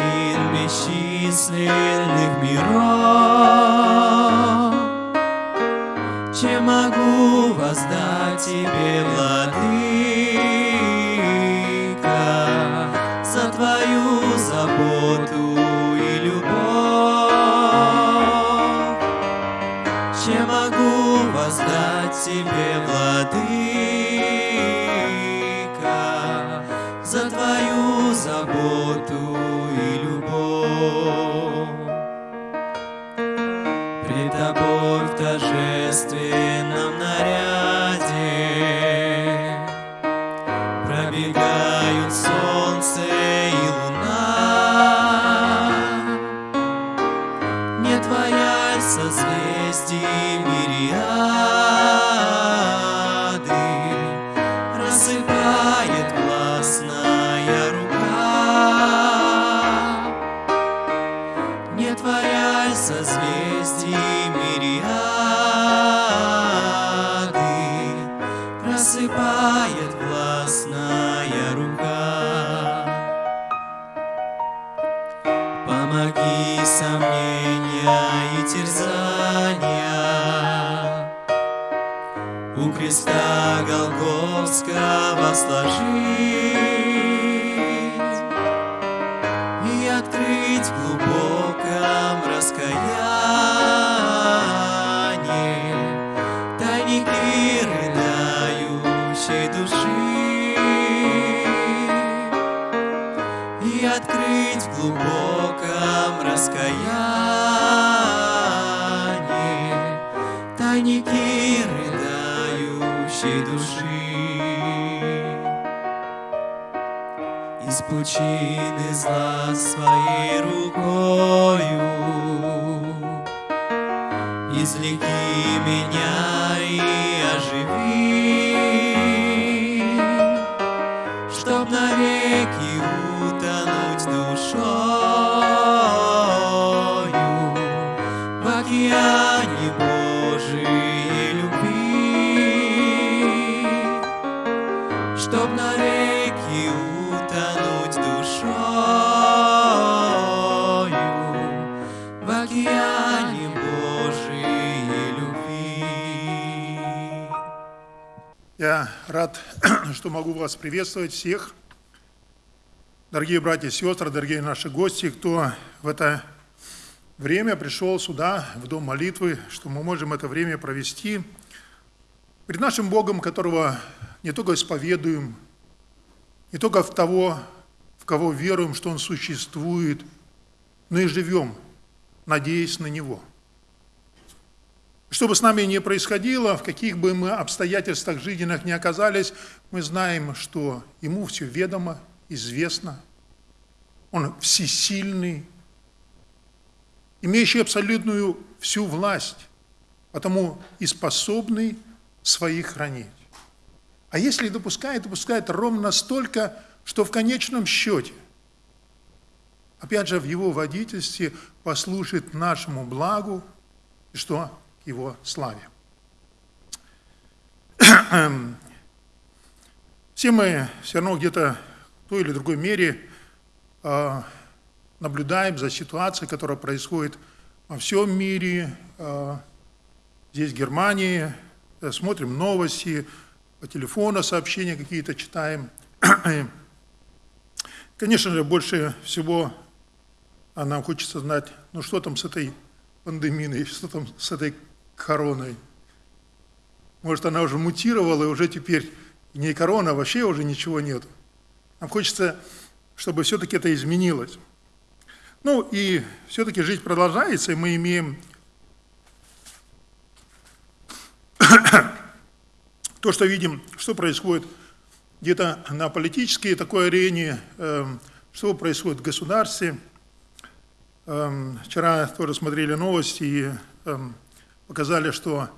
Властелин бесчисленных миров. Чем могу воздать тебе, Владыка приветствовать всех. Дорогие братья и сестры, дорогие наши гости, кто в это время пришел сюда, в Дом молитвы, что мы можем это время провести перед нашим Богом, которого не только исповедуем, не только в того, в кого веруем, что Он существует, но и живем, надеясь на Него – что бы с нами ни происходило, в каких бы мы обстоятельствах жизненных ни оказались, мы знаем, что Ему все ведомо, известно. Он всесильный, имеющий абсолютную всю власть, потому и способный своих хранить. А если допускает, допускает ровно столько, что в конечном счете, опять же, в его водительстве послужит нашему благу, и что его славе. Все мы все равно где-то в той или другой мере а, наблюдаем за ситуацией, которая происходит во всем мире, а, здесь в Германии, смотрим новости, по телефону сообщения какие-то читаем. Конечно же, больше всего нам хочется знать, ну что там с этой пандемией, что там с этой короной. Может, она уже мутировала, и уже теперь не корона, вообще уже ничего нет. Нам хочется, чтобы все-таки это изменилось. Ну и все-таки жизнь продолжается, и мы имеем то, что видим, что происходит где-то на политической такой арене, эм, что происходит в государстве. Эм, вчера тоже смотрели новости, и эм, показали, что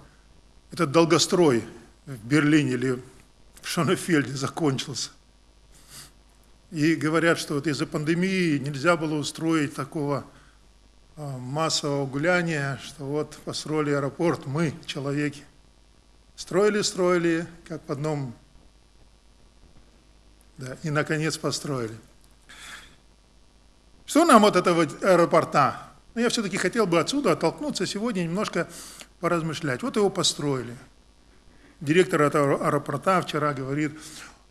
этот долгострой в Берлине или в Шонефельде закончился. И говорят, что вот из-за пандемии нельзя было устроить такого а, массового гуляния, что вот построили аэропорт, мы, человеки. Строили, строили, как в одном, да, и наконец построили. Что нам от этого аэропорта? Но я все-таки хотел бы отсюда оттолкнуться сегодня немножко поразмышлять. Вот его построили. Директор аэропорта вчера говорит,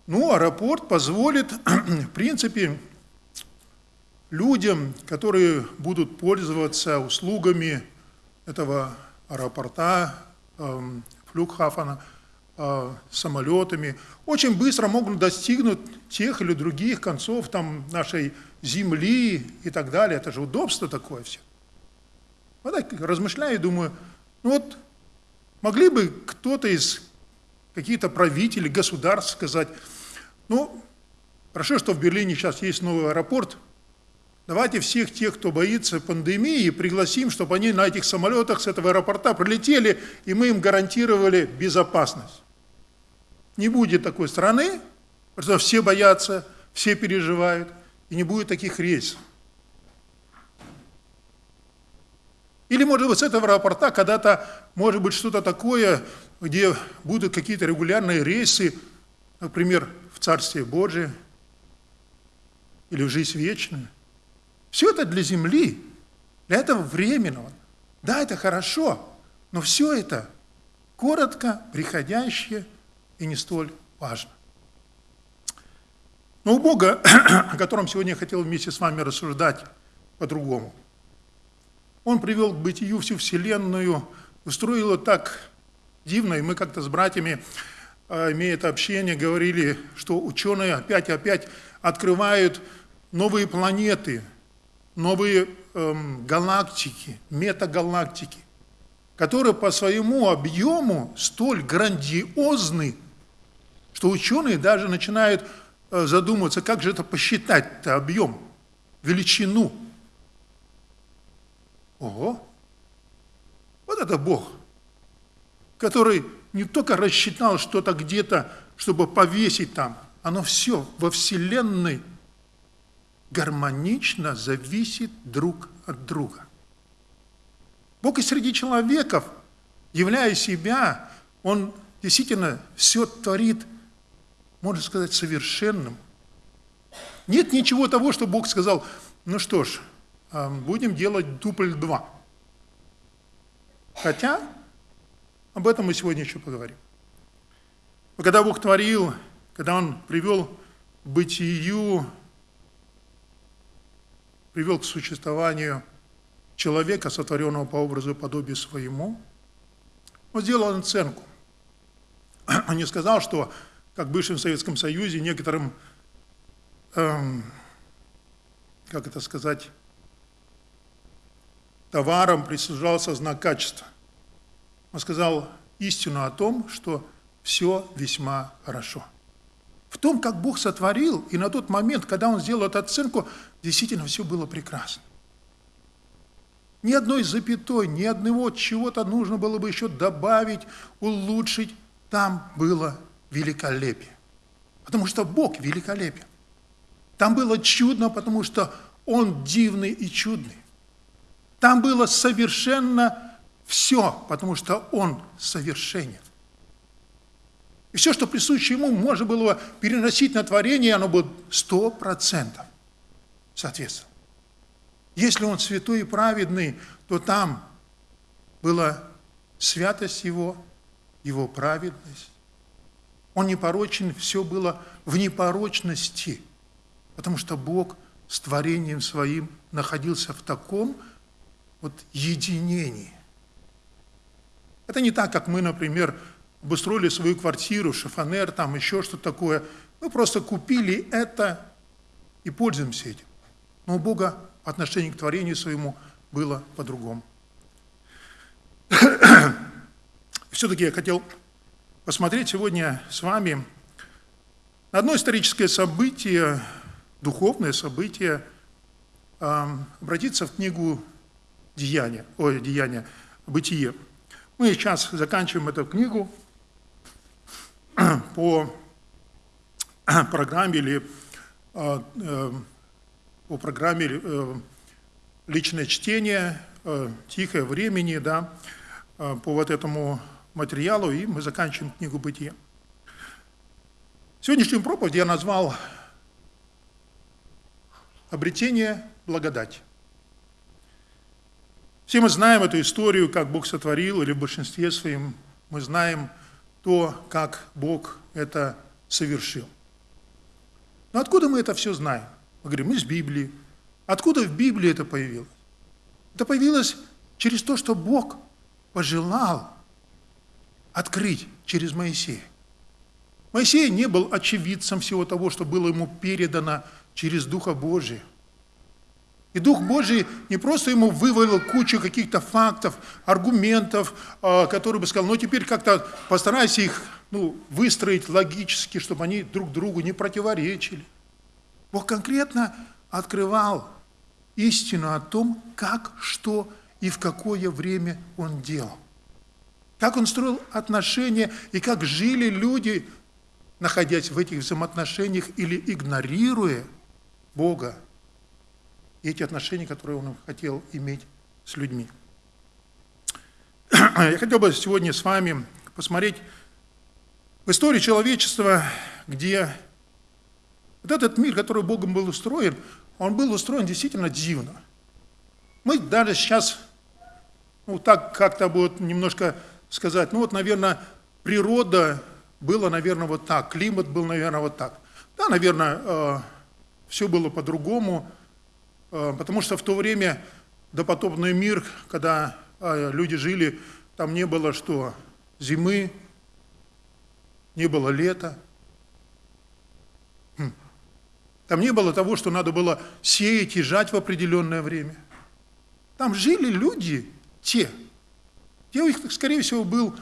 ну, аэропорт позволит, в принципе, людям, которые будут пользоваться услугами этого аэропорта, эм, э, самолетами, очень быстро могут достигнуть тех или других концов там, нашей земли и так далее. Это же удобство такое все. Вот так размышляю и думаю, вот могли бы кто-то из каких-то правителей, государств сказать, ну, хорошо, что в Берлине сейчас есть новый аэропорт, давайте всех тех, кто боится пандемии, пригласим, чтобы они на этих самолетах с этого аэропорта прилетели, и мы им гарантировали безопасность. Не будет такой страны, потому что все боятся, все переживают, и не будет таких рейсов. Или, может быть, с этого аэропорта когда-то, может быть, что-то такое, где будут какие-то регулярные рейсы, например, в Царствие Божие или в жизнь вечную. Все это для земли, для этого временного. Да, это хорошо, но все это коротко, приходящее и не столь важно. Но у Бога, о котором сегодня я хотел вместе с вами рассуждать по-другому – он привел к бытию всю Вселенную, устроил так дивно, и мы как-то с братьями, а, имея это общение, говорили, что ученые опять и опять открывают новые планеты, новые эм, галактики, метагалактики, которые по своему объему столь грандиозны, что ученые даже начинают э, задумываться, как же это посчитать, это объем, величину – Ого! Вот это Бог, который не только рассчитал что-то где-то, чтобы повесить там, оно все во Вселенной гармонично зависит друг от друга. Бог и среди человеков, являя себя, Он действительно все творит, можно сказать, совершенным. Нет ничего того, что Бог сказал, ну что ж, будем делать дупль 2. Хотя, об этом мы сегодня еще поговорим. Когда Бог творил, когда Он привел бытию, привел к существованию человека, сотворенного по образу и подобию своему, Он сделал оценку. Он не сказал, что, как в бывшем Советском Союзе, некоторым, эм, как это сказать, товарам присуждался знак качества. Он сказал истину о том, что все весьма хорошо. В том, как Бог сотворил, и на тот момент, когда Он сделал эту оценку, действительно все было прекрасно. Ни одной запятой, ни одного чего-то нужно было бы еще добавить, улучшить. Там было великолепие. Потому что Бог великолепен. Там было чудно, потому что Он дивный и чудный. Там было совершенно все, потому что Он совершенен. И все, что присуще Ему, можно было переносить на творение, оно было сто процентов соответствовало. Если Он святой и праведный, то там была святость Его, Его праведность. Он непорочен, все было в непорочности, потому что Бог с творением Своим находился в таком вот единении. Это не так, как мы, например, обустроили свою квартиру, шифонер, там еще что-то такое. Мы просто купили это и пользуемся этим. Но у Бога отношение к творению своему было по-другому. Все-таки я хотел посмотреть сегодня с вами одно историческое событие, духовное событие, обратиться в книгу Деяния, ой, Деяния, Бытие. Мы сейчас заканчиваем эту книгу по программе или а, э, по программе э, личное чтение, э, тихое времени, да, по вот этому материалу, и мы заканчиваем книгу «Бытие». Сегодняшнюю проповедь я назвал «Обретение благодати». Все мы знаем эту историю, как Бог сотворил, или в большинстве своем мы знаем то, как Бог это совершил. Но откуда мы это все знаем? Мы говорим, из Библии. Откуда в Библии это появилось? Это появилось через то, что Бог пожелал открыть через Моисея. Моисей не был очевидцем всего того, что было ему передано через Духа Божия. И Дух Божий не просто ему вывалил кучу каких-то фактов, аргументов, а, которые бы сказал, ну теперь как-то постарайся их ну, выстроить логически, чтобы они друг другу не противоречили. Бог конкретно открывал истину о том, как, что и в какое время Он делал. Как Он строил отношения и как жили люди, находясь в этих взаимоотношениях или игнорируя Бога и эти отношения, которые он хотел иметь с людьми. Я хотел бы сегодня с вами посмотреть в истории человечества, где вот этот мир, который Богом был устроен, он был устроен действительно дивно. Мы даже сейчас, ну так как-то будет немножко сказать, ну вот, наверное, природа была, наверное, вот так, климат был, наверное, вот так. Да, наверное, э, все было по-другому, потому что в то время допотопный мир, когда э, люди жили, там не было что? Зимы, не было лета. Хм. Там не было того, что надо было сеять и жать в определенное время. Там жили люди, те. Те у них, скорее всего, был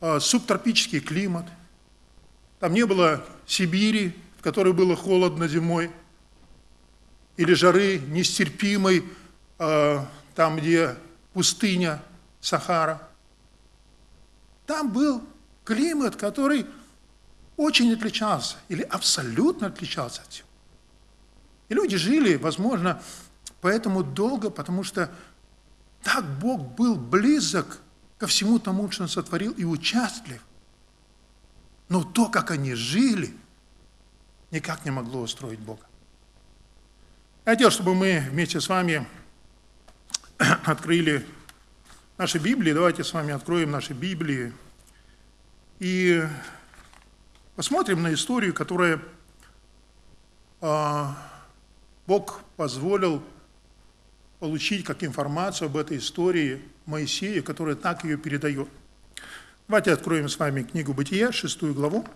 э, субтропический климат. Там не было Сибири, в которой было холодно зимой или жары нестерпимой, э, там, где пустыня Сахара. Там был климат, который очень отличался, или абсолютно отличался от всего. И люди жили, возможно, поэтому долго, потому что так Бог был близок ко всему тому, что Он сотворил, и участлив. Но то, как они жили, никак не могло устроить Бога. Я чтобы мы вместе с вами открыли наши Библии. Давайте с вами откроем наши Библии. И посмотрим на историю, которая а, Бог позволил получить как информацию об этой истории Моисея, которая так ее передает. Давайте откроем с вами книгу Бытия, шестую главу.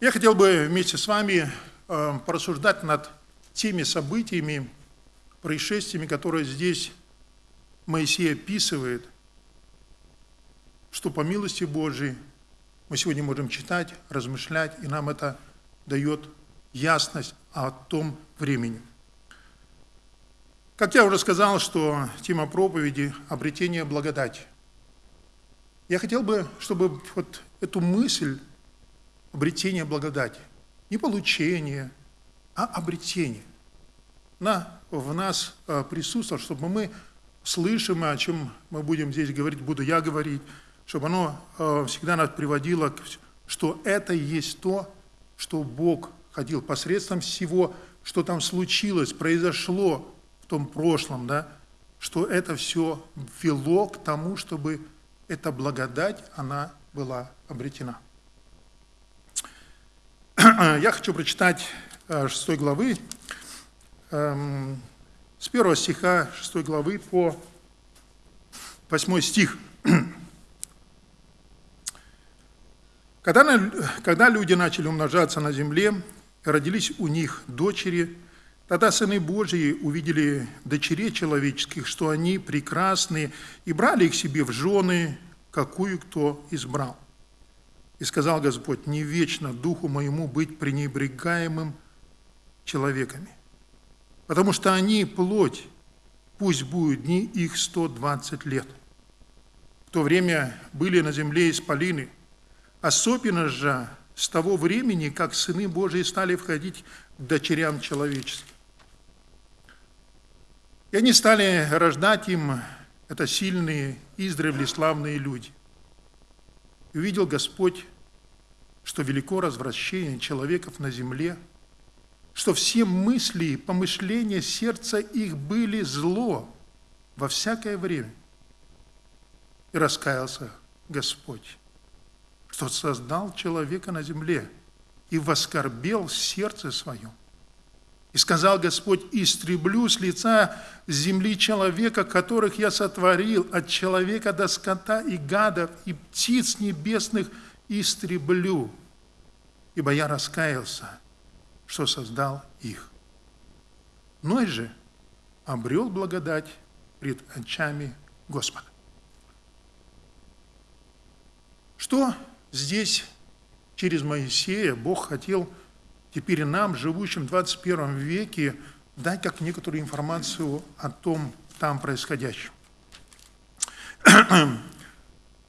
Я хотел бы вместе с вами э, порассуждать над теми событиями, происшествиями, которые здесь Моисей описывает, что по милости Божией мы сегодня можем читать, размышлять, и нам это дает ясность о том времени. Как я уже сказал, что тема проповеди – обретение благодати. Я хотел бы, чтобы вот эту мысль обретения благодати, не получение, а обретение, на, в нас э, присутствовало, чтобы мы слышим, о чем мы будем здесь говорить, буду я говорить, чтобы оно э, всегда нас приводило, что это и есть то, что Бог ходил посредством всего, что там случилось, произошло в том прошлом, да, что это все вело к тому, чтобы эта благодать, она была обретена. Я хочу прочитать 6 э, главы, эм, с 1 стиха 6 главы по 8 стих. Когда, когда люди начали умножаться на земле, родились у них дочери, тогда сыны Божьи увидели дочерей человеческих, что они прекрасны, и брали их себе в жены, какую кто избрал. И сказал Господь, не вечно духу моему быть пренебрегаемым человеками, потому что они плоть, пусть будут дни их 120 лет. В то время были на земле исполины, особенно же с того времени, как сыны Божии стали входить к дочерям человеческим. И они стали рождать им, это сильные, издревле славные люди. Увидел Господь, что велико развращение человеков на земле, что все мысли и помышления сердца их были зло во всякое время. И раскаялся Господь, что создал человека на земле и воскорбел сердце свое. И сказал Господь, истреблю с лица земли человека, которых я сотворил, от человека до скота и гадов, и птиц небесных истреблю, ибо я раскаялся, что создал их. Ной же обрел благодать пред очами Господа. Что здесь через Моисея Бог хотел теперь нам, живущим в 21 веке, дать как некоторую информацию о том там происходящем.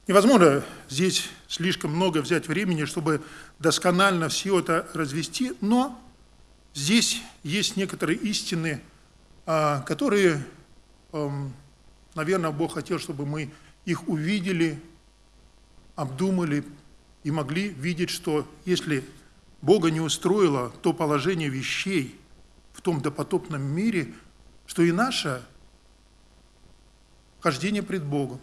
Невозможно здесь слишком много взять времени, чтобы досконально все это развести, но здесь есть некоторые истины, а, которые, эм, наверное, Бог хотел, чтобы мы их увидели, обдумали и могли видеть, что если Бога не устроило то положение вещей в том допотопном мире, что и наше хождение пред Богом,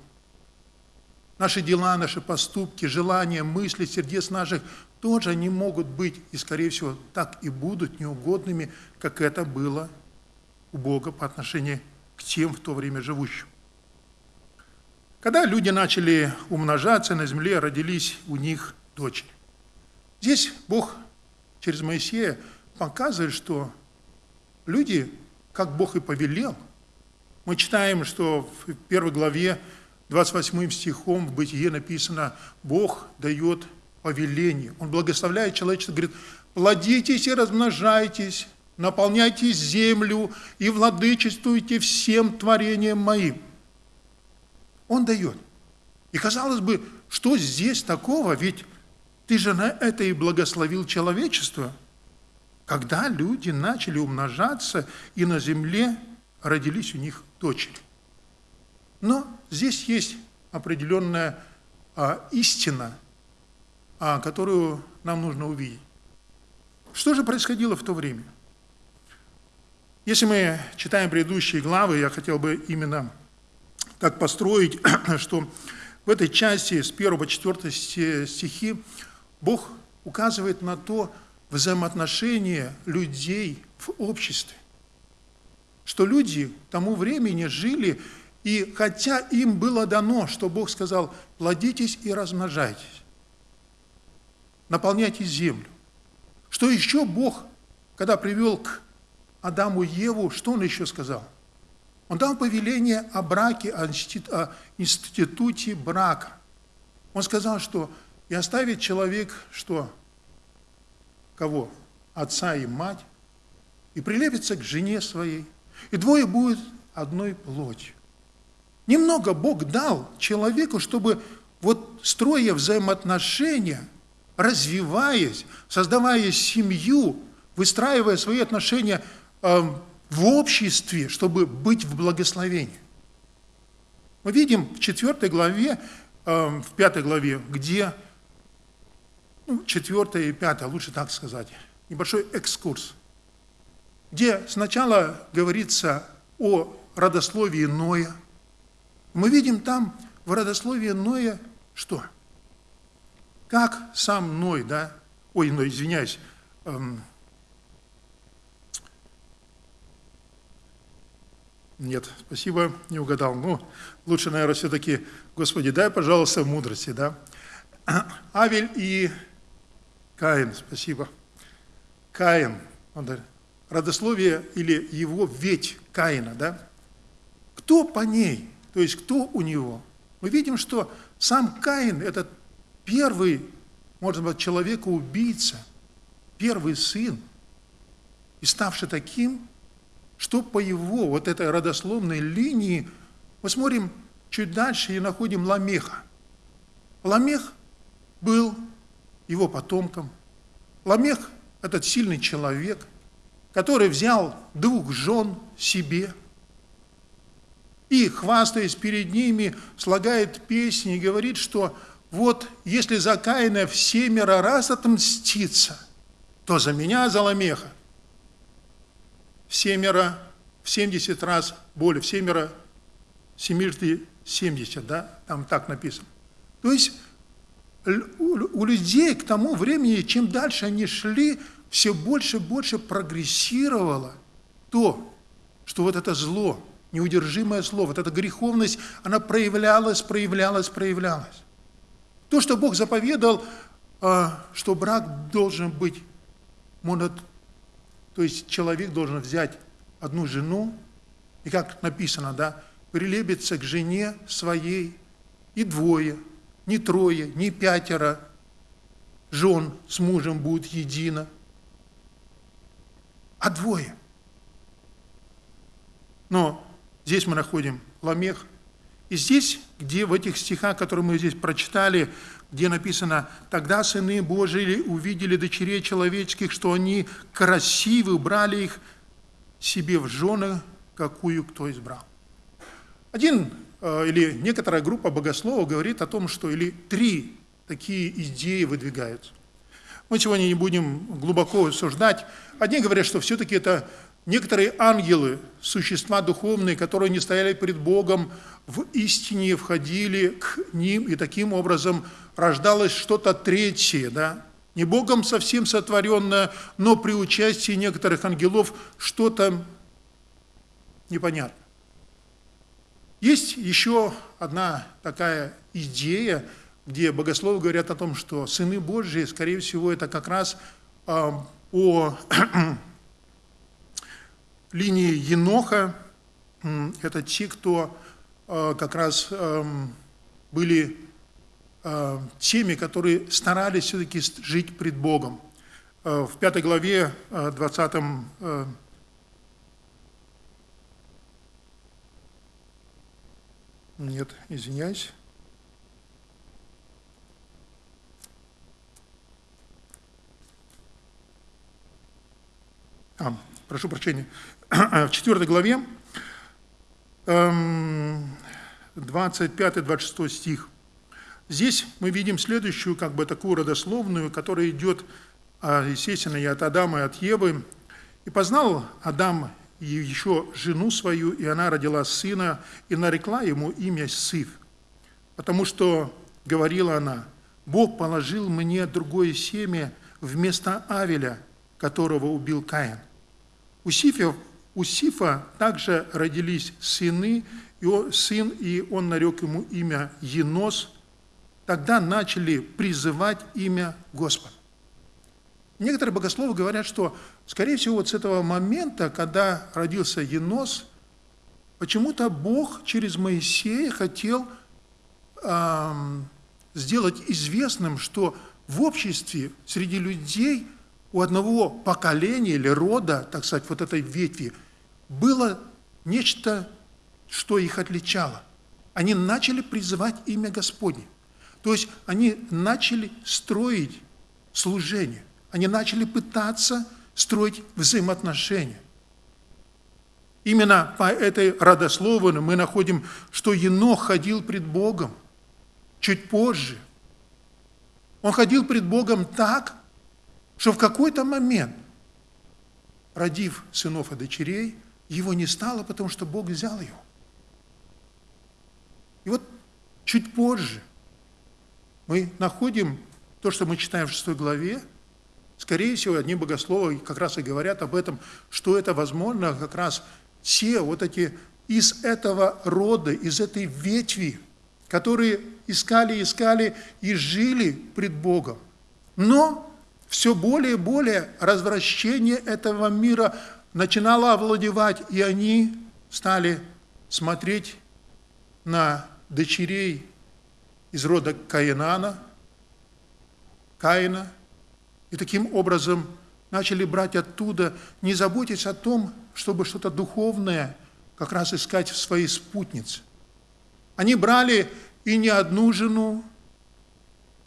наши дела, наши поступки, желания, мысли, сердец наших тоже не могут быть, и, скорее всего, так и будут неугодными, как это было у Бога по отношению к тем в то время живущим. Когда люди начали умножаться на земле, родились у них дочери. Здесь Бог через Моисея показывает, что люди, как Бог и повелел, мы читаем, что в первой главе 28 стихом в Бытие написано, Бог дает повеление. Он благословляет человечество, говорит, плодитесь и размножайтесь, наполняйте землю и владычествуйте всем творением моим. Он дает. И казалось бы, что здесь такого? Ведь ты же на это и благословил человечество. Когда люди начали умножаться, и на земле родились у них дочери. Но здесь есть определенная а, истина, а, которую нам нужно увидеть. Что же происходило в то время? Если мы читаем предыдущие главы, я хотел бы именно так построить, что в этой части с 1 по 4 стихи Бог указывает на то взаимоотношение людей в обществе. Что люди тому времени жили, и хотя им было дано, что Бог сказал, плодитесь и размножайтесь, наполняйте землю. Что еще Бог, когда привел к Адаму и Еву, что Он еще сказал? Он дал повеление о браке, о институте брака. Он сказал, что и оставит человек, что? Кого? Отца и мать, и прилепится к жене своей, и двое будут одной плотью. Немного Бог дал человеку, чтобы вот строя взаимоотношения, развиваясь, создавая семью, выстраивая свои отношения э, в обществе, чтобы быть в благословении. Мы видим в 4 главе, э, в 5 главе, где, ну, 4 и 5, лучше так сказать, небольшой экскурс, где сначала говорится о родословии Ноя. Мы видим там в родословии Ноя что? Как сам Ной, да, ой, Ной, извиняюсь, эм, Нет, спасибо, не угадал. Ну, лучше, наверное, все-таки, Господи, дай, пожалуйста, мудрости, да? Авель и Каин, спасибо. Каин, родословие или его ведь Каина, да? Кто по ней, то есть кто у него? Мы видим, что сам Каин – это первый, можно быть, человека-убийца, первый сын, и ставший таким, что по его вот этой родословной линии мы смотрим чуть дальше и находим Ламеха. Ламех был его потомком. Ламех – этот сильный человек, который взял двух жен себе и, хвастаясь перед ними, слагает песни и говорит, что вот если за Каина в семеро раз отмститься, то за меня, за Ламеха, в семеро, в 70 раз более, в семеро, семирты 70, да, там так написано. То есть у людей к тому времени, чем дальше они шли, все больше и больше прогрессировало то, что вот это зло, неудержимое зло, вот эта греховность, она проявлялась, проявлялась, проявлялась. То, что Бог заповедал, а, что брак должен быть монот то есть человек должен взять одну жену, и как написано, да, прилепиться к жене своей, и двое, не трое, не пятеро жен с мужем будут едино, а двое. Но здесь мы находим Ламех, и здесь, где в этих стихах, которые мы здесь прочитали, где написано, «Тогда сыны Божии увидели дочерей человеческих, что они красивы, брали их себе в жены, какую кто избрал». Один или некоторая группа богословов говорит о том, что или три такие идеи выдвигаются. Мы сегодня не будем глубоко обсуждать. Одни говорят, что все-таки это некоторые ангелы, существа духовные, которые не стояли перед Богом, в истине входили к ним, и таким образом рождалось что-то третье, да, не Богом совсем сотворенное, но при участии некоторых ангелов что-то непонятно. Есть еще одна такая идея, где богословы говорят о том, что сыны Божьи, скорее всего, это как раз э, по линии Еноха, это те, кто э, как раз э, были Э, теми, которые старались все-таки жить пред Богом. Э, в пятой главе, 20 Нет, извиняюсь. А, прошу прощения. В четвертой главе, 25-26 эм, стих. Здесь мы видим следующую, как бы такую родословную, которая идет, а, естественно, и от Адама, и от Евы. «И познал Адам еще жену свою, и она родила сына, и нарекла ему имя Сиф, потому что, говорила она, Бог положил мне другое семя вместо Авеля, которого убил Каин. У Сифа, у Сифа также родились сыны, и он, сын, и он нарек ему имя Енос. Тогда начали призывать имя Господа. Некоторые богословы говорят, что, скорее всего, вот с этого момента, когда родился Енос, почему-то Бог через Моисея хотел эм, сделать известным, что в обществе, среди людей, у одного поколения или рода, так сказать, вот этой ветви, было нечто, что их отличало. Они начали призывать имя Господне. То есть они начали строить служение. Они начали пытаться строить взаимоотношения. Именно по этой родословной мы находим, что Енох ходил пред Богом чуть позже. Он ходил пред Богом так, что в какой-то момент, родив сынов и дочерей, его не стало, потому что Бог взял его. И вот чуть позже мы находим то, что мы читаем в 6 главе, Скорее всего, одни богословы как раз и говорят об этом, что это, возможно, как раз те вот эти из этого рода, из этой ветви, которые искали, искали и жили пред Богом. Но все более и более развращение этого мира начинало овладевать, и они стали смотреть на дочерей из рода Каинана, Каина, и таким образом начали брать оттуда, не заботясь о том, чтобы что-то духовное как раз искать в своей спутнице. Они брали и не одну жену,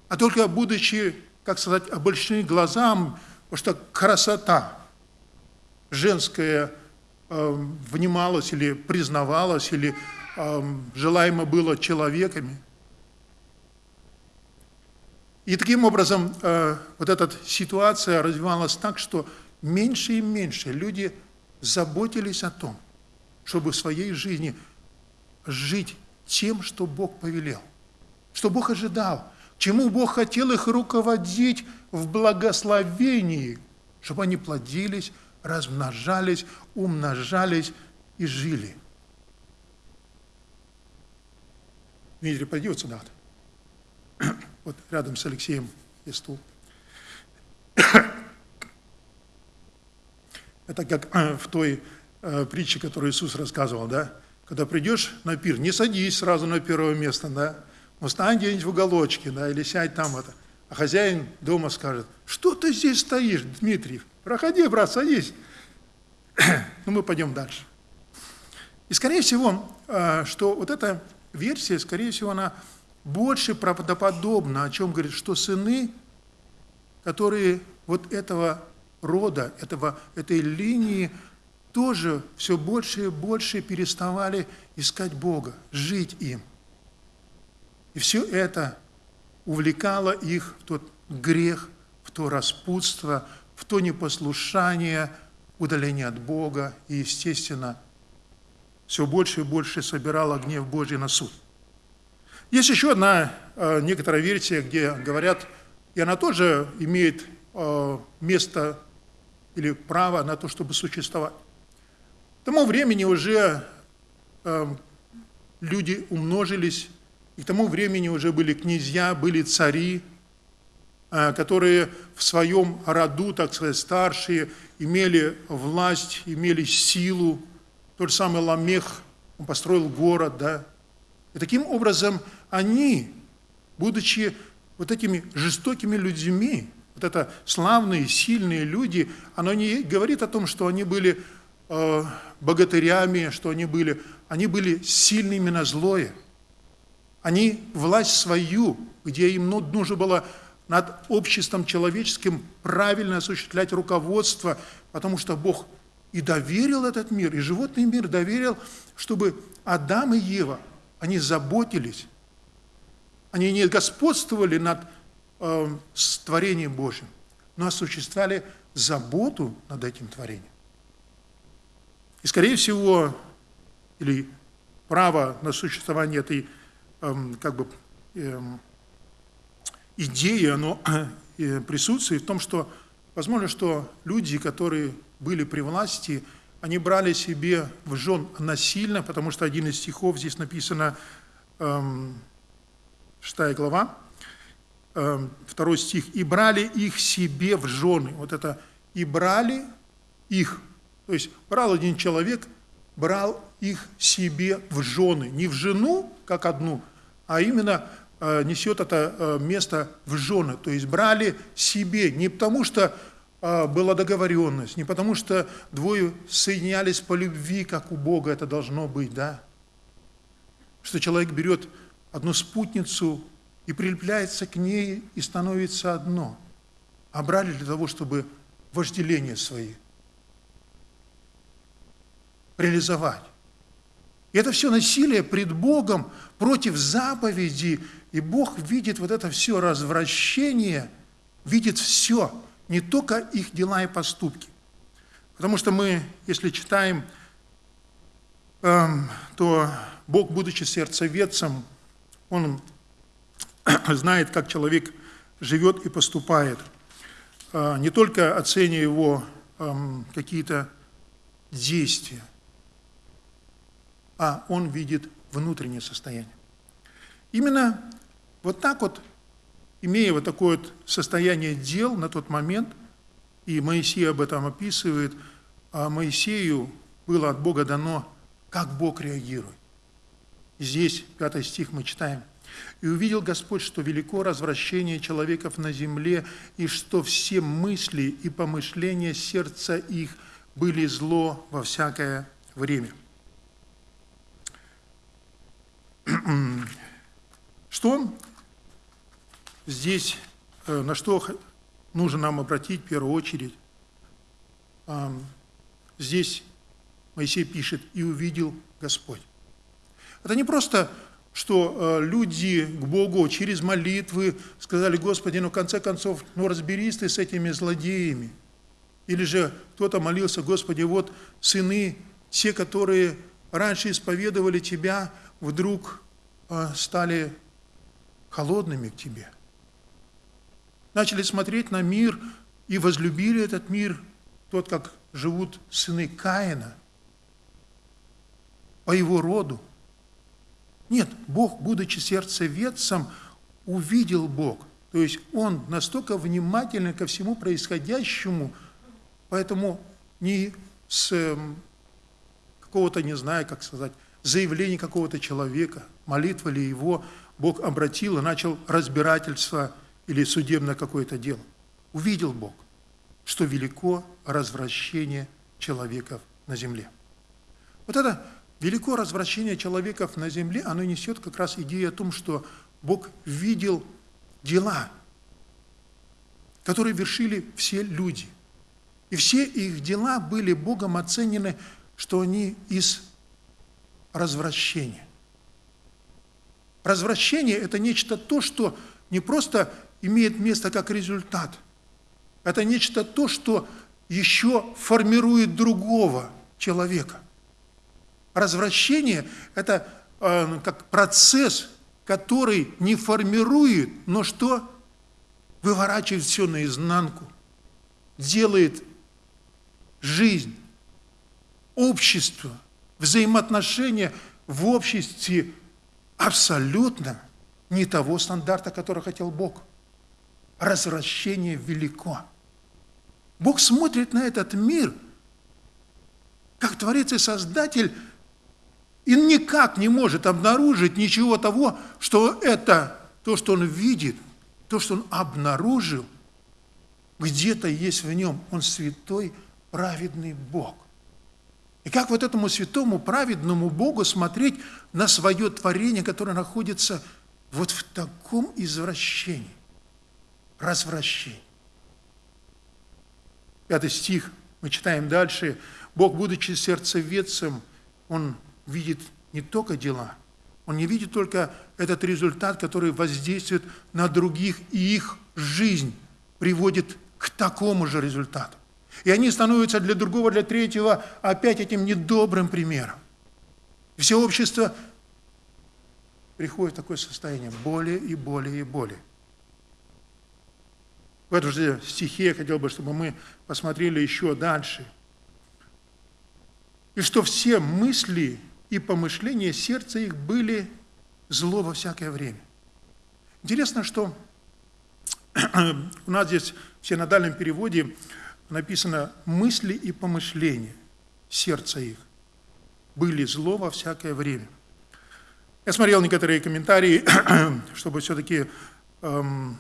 а только будучи, как сказать, обольщены глазам, потому что красота женская э, внималась или признавалась, или э, желаемо было человеками – и таким образом э, вот эта ситуация развивалась так, что меньше и меньше люди заботились о том, чтобы в своей жизни жить тем, что Бог повелел, что Бог ожидал, чему Бог хотел их руководить в благословении, чтобы они плодились, размножались, умножались и жили. Пойди вот сюда. Вот рядом с Алексеем есть стул. Это как э, в той э, притче, которую Иисус рассказывал, да? Когда придешь на пир, не садись сразу на первое место, да? Но стань где-нибудь в уголочке, да, или сядь там это. А хозяин дома скажет, что ты здесь стоишь, Дмитрий? Проходи, брат, садись. ну, мы пойдем дальше. И, скорее всего, э, что вот эта версия, скорее всего, она больше правдоподобно, о чем говорит, что сыны, которые вот этого рода, этого, этой линии, тоже все больше и больше переставали искать Бога, жить им. И все это увлекало их в тот грех, в то распутство, в то непослушание, удаление от Бога и, естественно, все больше и больше собирало гнев Божий на суд. Есть еще одна э, некоторая версия, где говорят, и она тоже имеет э, место или право на то, чтобы существовать. К тому времени уже э, люди умножились, и к тому времени уже были князья, были цари, которые в своем роду, так сказать, старшие, имели власть, имели силу. Тот же самый Ламех, он построил город, да. И таким образом они, будучи вот этими жестокими людьми, вот это славные, сильные люди, оно не говорит о том, что они были э, богатырями, что они были, они были сильными на злое. Они власть свою, где им ну, нужно было над обществом человеческим правильно осуществлять руководство, потому что Бог и доверил этот мир, и животный мир доверил, чтобы Адам и Ева, они заботились они не господствовали над э, творением Божьим, но осуществляли заботу над этим творением. И, скорее всего, или право на существование этой эм, как бы, эм, идеи, оно э, присутствует в том, что возможно, что люди, которые были при власти, они брали себе в жен насильно, потому что один из стихов здесь написано, эм, 6 глава, эм, второй стих, «И брали их себе в жены». Вот это «и брали их». То есть брал один человек, брал их себе в жены. Не в жену, как одну, а именно э, несет это э, место в жены. То есть брали себе, не потому что э, была договоренность, не потому что двое соединялись по любви, как у Бога это должно быть, да? Что человек берет одну спутницу и прилепляется к ней и становится одно. А брали для того, чтобы вожделение свои реализовать. И это все насилие пред Богом против заповеди, и Бог видит вот это все развращение, видит все, не только их дела и поступки. Потому что мы, если читаем, эм, то Бог, будучи сердцеведцем, Он знает, как человек живет и поступает, э, не только оценивая его какие-то действия, а он видит внутреннее состояние. Именно вот так вот, имея вот такое вот состояние дел на тот момент, и Моисей об этом описывает, а Моисею было от Бога дано, как Бог реагирует. Здесь, пятый стих, мы читаем. «И увидел Господь, что велико развращение человеков на земле, и что все мысли и помышления сердца их были зло во всякое время». Что здесь, э, на что нужно нам обратить в первую очередь? Здесь Моисей пишет, и увидел Господь. Это не просто, что э, люди к Богу через молитвы сказали, Господи, ну в конце концов, ну разберись ты с этими злодеями. Или же кто-то молился, Господи, вот сыны, те, которые раньше исповедовали Тебя, вдруг а, стали холодными к тебе. Начали смотреть на мир и возлюбили этот мир, тот, как живут сыны Каина, по его роду. Нет, Бог, будучи сердцеведцем, увидел Бог. То есть Он настолько внимателен ко всему происходящему, поэтому не с эм, какого-то, не знаю, как сказать, заявление какого-то человека, молитва ли его, Бог обратил и начал разбирательство или судебное какое-то дело. Увидел Бог, что велико развращение человеков на земле. Вот это велико развращение человеков на земле, оно несет как раз идею о том, что Бог видел дела, которые вершили все люди. И все их дела были Богом оценены, что они из развращение. Развращение – это нечто то, что не просто имеет место как результат. Это нечто то, что еще формирует другого человека. Развращение – это э, как процесс, который не формирует, но что? Выворачивает все наизнанку, делает жизнь, общество – взаимоотношения в обществе абсолютно не того стандарта, который хотел Бог. Развращение велико. Бог смотрит на этот мир, как Творец и Создатель, и никак не может обнаружить ничего того, что это, то, что он видит, то, что он обнаружил, где-то есть в нем. Он святой, праведный Бог. И как вот этому святому, праведному Богу смотреть на свое творение, которое находится вот в таком извращении, развращении. Пятый стих, мы читаем дальше. Бог, будучи сердцеведцем, Он видит не только дела, Он не видит только этот результат, который воздействует на других, и их жизнь приводит к такому же результату. И они становятся для другого, для третьего опять этим недобрым примером. И все общество приходит в такое состояние более и более и более. В этом же стихе я хотел бы, чтобы мы посмотрели еще дальше. И что все мысли и помышления сердца их были зло во всякое время. Интересно, что у нас здесь в синодальном переводе написано «мысли и помышления сердца их были зло во всякое время». Я смотрел некоторые комментарии, чтобы все-таки эм,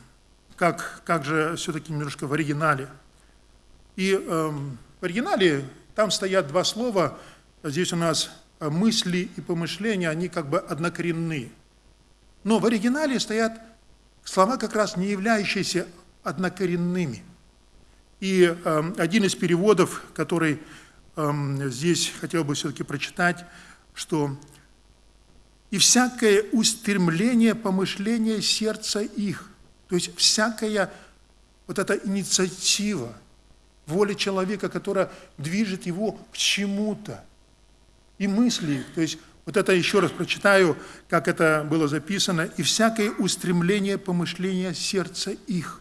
как, как же все-таки немножко в оригинале. И эм, в оригинале там стоят два слова, здесь у нас мысли и помышления, они как бы однокоренные. Но в оригинале стоят слова, как раз не являющиеся однокоренными. И э, один из переводов, который э, здесь хотел бы все-таки прочитать, что «и всякое устремление помышления сердца их, то есть всякая вот эта инициатива, воля человека, которая движет его к чему-то, и мысли, то есть вот это еще раз прочитаю, как это было записано, и всякое устремление помышления сердца их.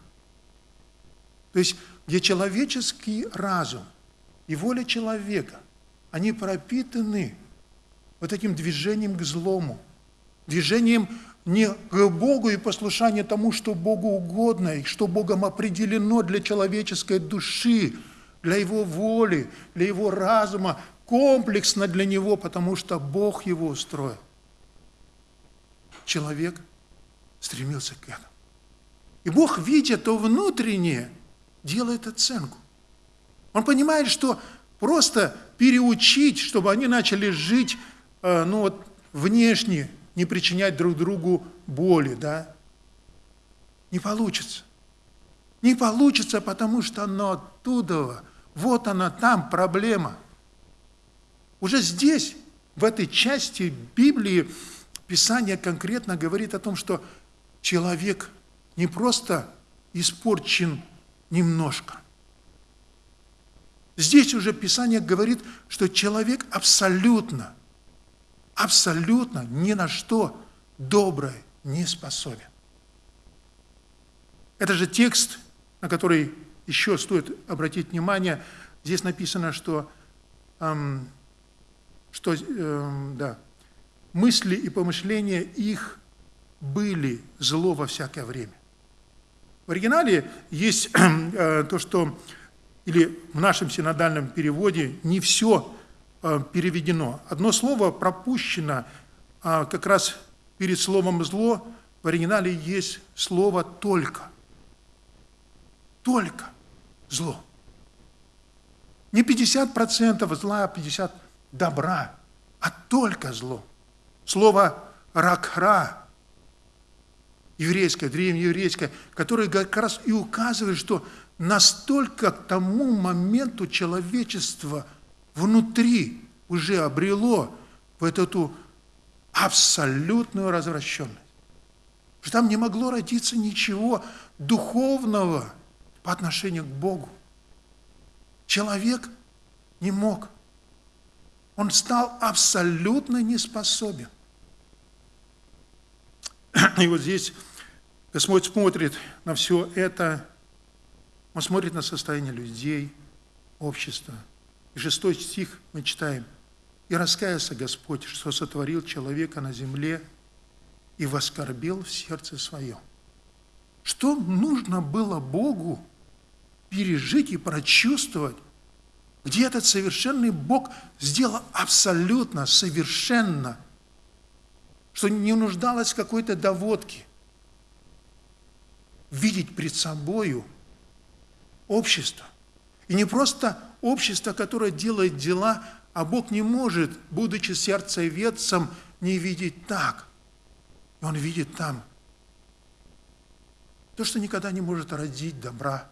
То есть, где человеческий разум и воля человека, они пропитаны вот этим движением к злому, движением не к Богу и послушание тому, что Богу угодно, и что Богом определено для человеческой души, для его воли, для его разума, комплексно для него, потому что Бог его устроил. Человек стремился к этому. И Бог, видя то внутреннее, делает оценку. Он понимает, что просто переучить, чтобы они начали жить э, ну вот, внешне, не причинять друг другу боли, да? Не получится. Не получится, потому что оно оттуда, вот она там проблема. Уже здесь, в этой части Библии, Писание конкретно говорит о том, что человек не просто испорчен немножко. Здесь уже Писание говорит, что человек абсолютно абсолютно ни на что доброе не способен. Это же текст, на который еще стоит обратить внимание. Здесь написано, что, эм, что эм, да, мысли и помышления их были зло во всякое время. В оригинале есть э, то, что, или в нашем синодальном переводе, не все Э, переведено. Одно слово пропущено, а как раз перед словом «зло» в оригинале есть слово «только». Только зло. Не 50% зла, а 50% добра, а только зло. Слово «ракхра», еврейское, древнееврейское, которое как раз и указывает, что настолько к тому моменту человечество – внутри уже обрело вот эту абсолютную развращенность. Что там не могло родиться ничего духовного по отношению к Богу. Человек не мог. Он стал абсолютно неспособен. И вот здесь Господь смотрит на все это, Он смотрит на состояние людей, общества – и шестой стих мы читаем. «И раскаялся Господь, что сотворил человека на земле и воскорбил в сердце своем». Что нужно было Богу пережить и прочувствовать, где этот совершенный Бог сделал абсолютно, совершенно, что не нуждалось какой-то доводке. Видеть пред собою общество. И не просто общество, которое делает дела, а Бог не может, будучи сердцеведцем, не видеть так. И Он видит там то, что никогда не может родить добра.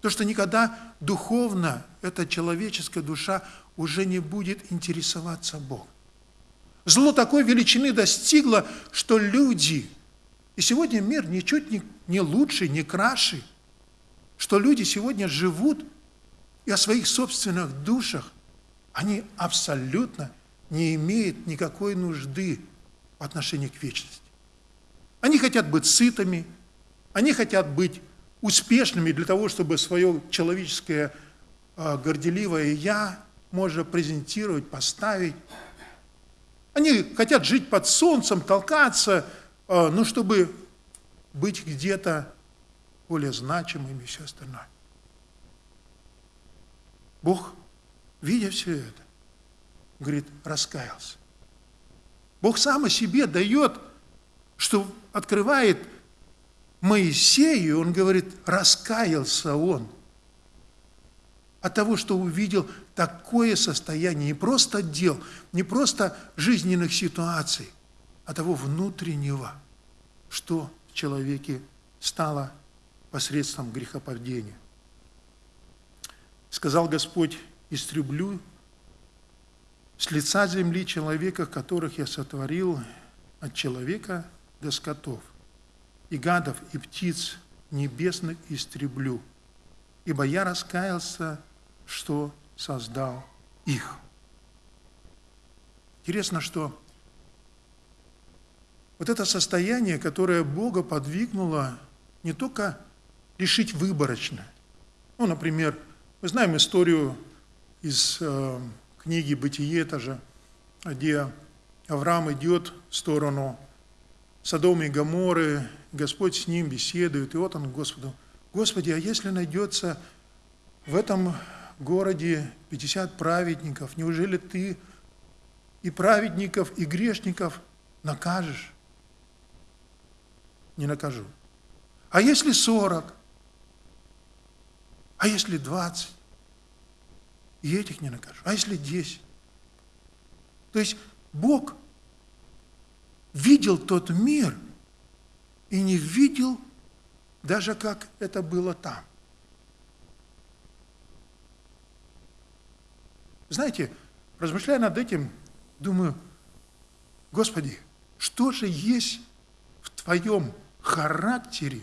То, что никогда духовно эта человеческая душа уже не будет интересоваться Богом. Зло такой величины достигло, что люди, и сегодня мир ничуть не, не лучше, не краше, что люди сегодня живут и о своих собственных душах, они абсолютно не имеют никакой нужды в отношении к вечности. Они хотят быть сытыми, они хотят быть успешными для того, чтобы свое человеческое а, горделивое «я» можно презентировать, поставить. Они хотят жить под солнцем, толкаться, а, ну, чтобы быть где-то более значимыми и все остальное. Бог, видя все это, говорит, раскаялся. Бог сам о себе дает, что открывает Моисею, он говорит, раскаялся он от того, что увидел такое состояние не просто дел, не просто жизненных ситуаций, а того внутреннего, что в человеке стало посредством грехопадения. Сказал Господь, истреблю с лица земли человека, которых я сотворил, от человека до скотов, и гадов, и птиц небесных истреблю, ибо я раскаялся, что создал их. Интересно, что вот это состояние, которое Бога подвигнуло не только решить выборочно. Ну, например, мы знаем историю из э, книги «Бытие» тоже, где Авраам идет в сторону Содома и Гаморы, Господь с ним беседует, и вот он Господу, Господи, а если найдется в этом городе 50 праведников, неужели ты и праведников, и грешников накажешь? Не накажу. А если 40? А если 20? И этих не накажу. А если 10? То есть Бог видел тот мир и не видел даже как это было там. Знаете, размышляя над этим, думаю, Господи, что же есть в Твоем характере,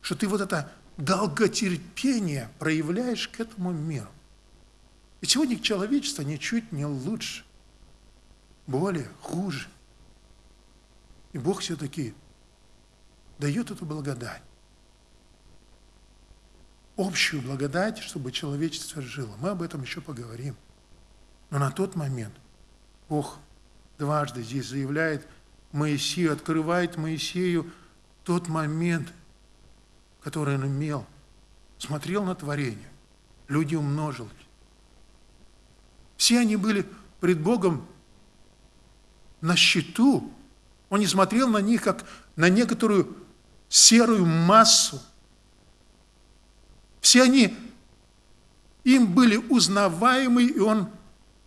что Ты вот это долготерпение проявляешь к этому миру? И сегодня человечество ничуть не лучше, более, хуже. И Бог все-таки дает эту благодать. Общую благодать, чтобы человечество жило. Мы об этом еще поговорим. Но на тот момент Бог дважды здесь заявляет Моисею, открывает Моисею тот момент, который он имел. Смотрел на творение, люди умножились. Все они были пред Богом на счету. Он не смотрел на них, как на некоторую серую массу. Все они им были узнаваемы, и он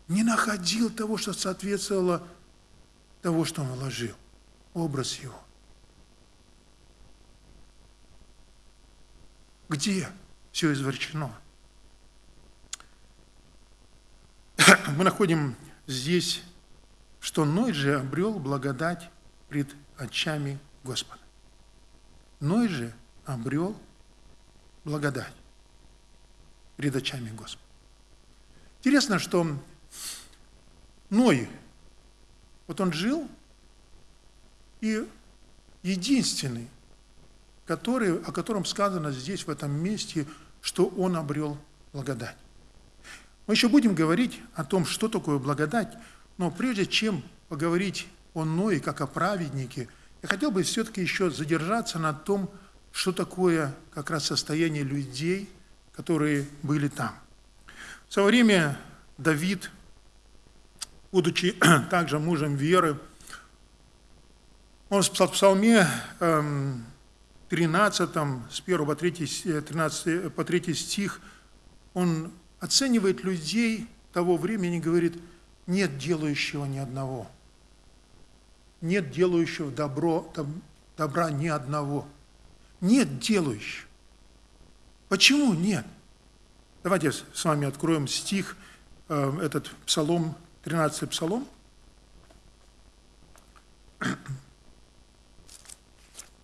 не находил того, что соответствовало того, что он вложил, образ его. Где все изворчено? Мы находим здесь, что Ной же обрел благодать пред очами Господа. Ной же обрел благодать пред очами Господа. Интересно, что Ной, вот он жил, и единственный, который, о котором сказано здесь, в этом месте, что он обрел благодать. Мы еще будем говорить о том, что такое благодать, но прежде чем поговорить о Ное как о праведнике, я хотел бы все-таки еще задержаться на том, что такое как раз состояние людей, которые были там. В свое время Давид будучи также мужем веры, он в Псалме 13, эм, с 1 по 3, 13, э, по 3 стих, он оценивает людей того времени, говорит, нет делающего ни одного. Нет делающего добро, добра ни одного. Нет делающего. Почему нет? Давайте с вами откроем стих, э, этот псалом 13 псалом.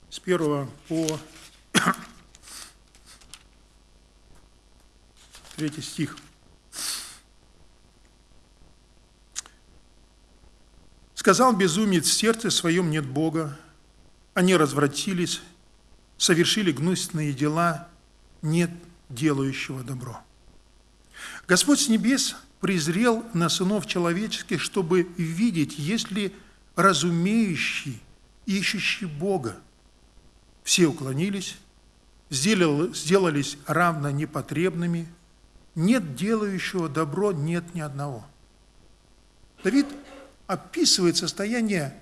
С первого по 23 стих. Сказал безумец, в сердце своем нет Бога, они развратились, совершили гнусные дела, нет делающего добро. Господь с небес презрел на сынов человеческих, чтобы видеть, есть ли разумеющий, ищущий Бога. Все уклонились, сделались равно непотребными, нет делающего добро, нет ни одного. Давид описывает состояние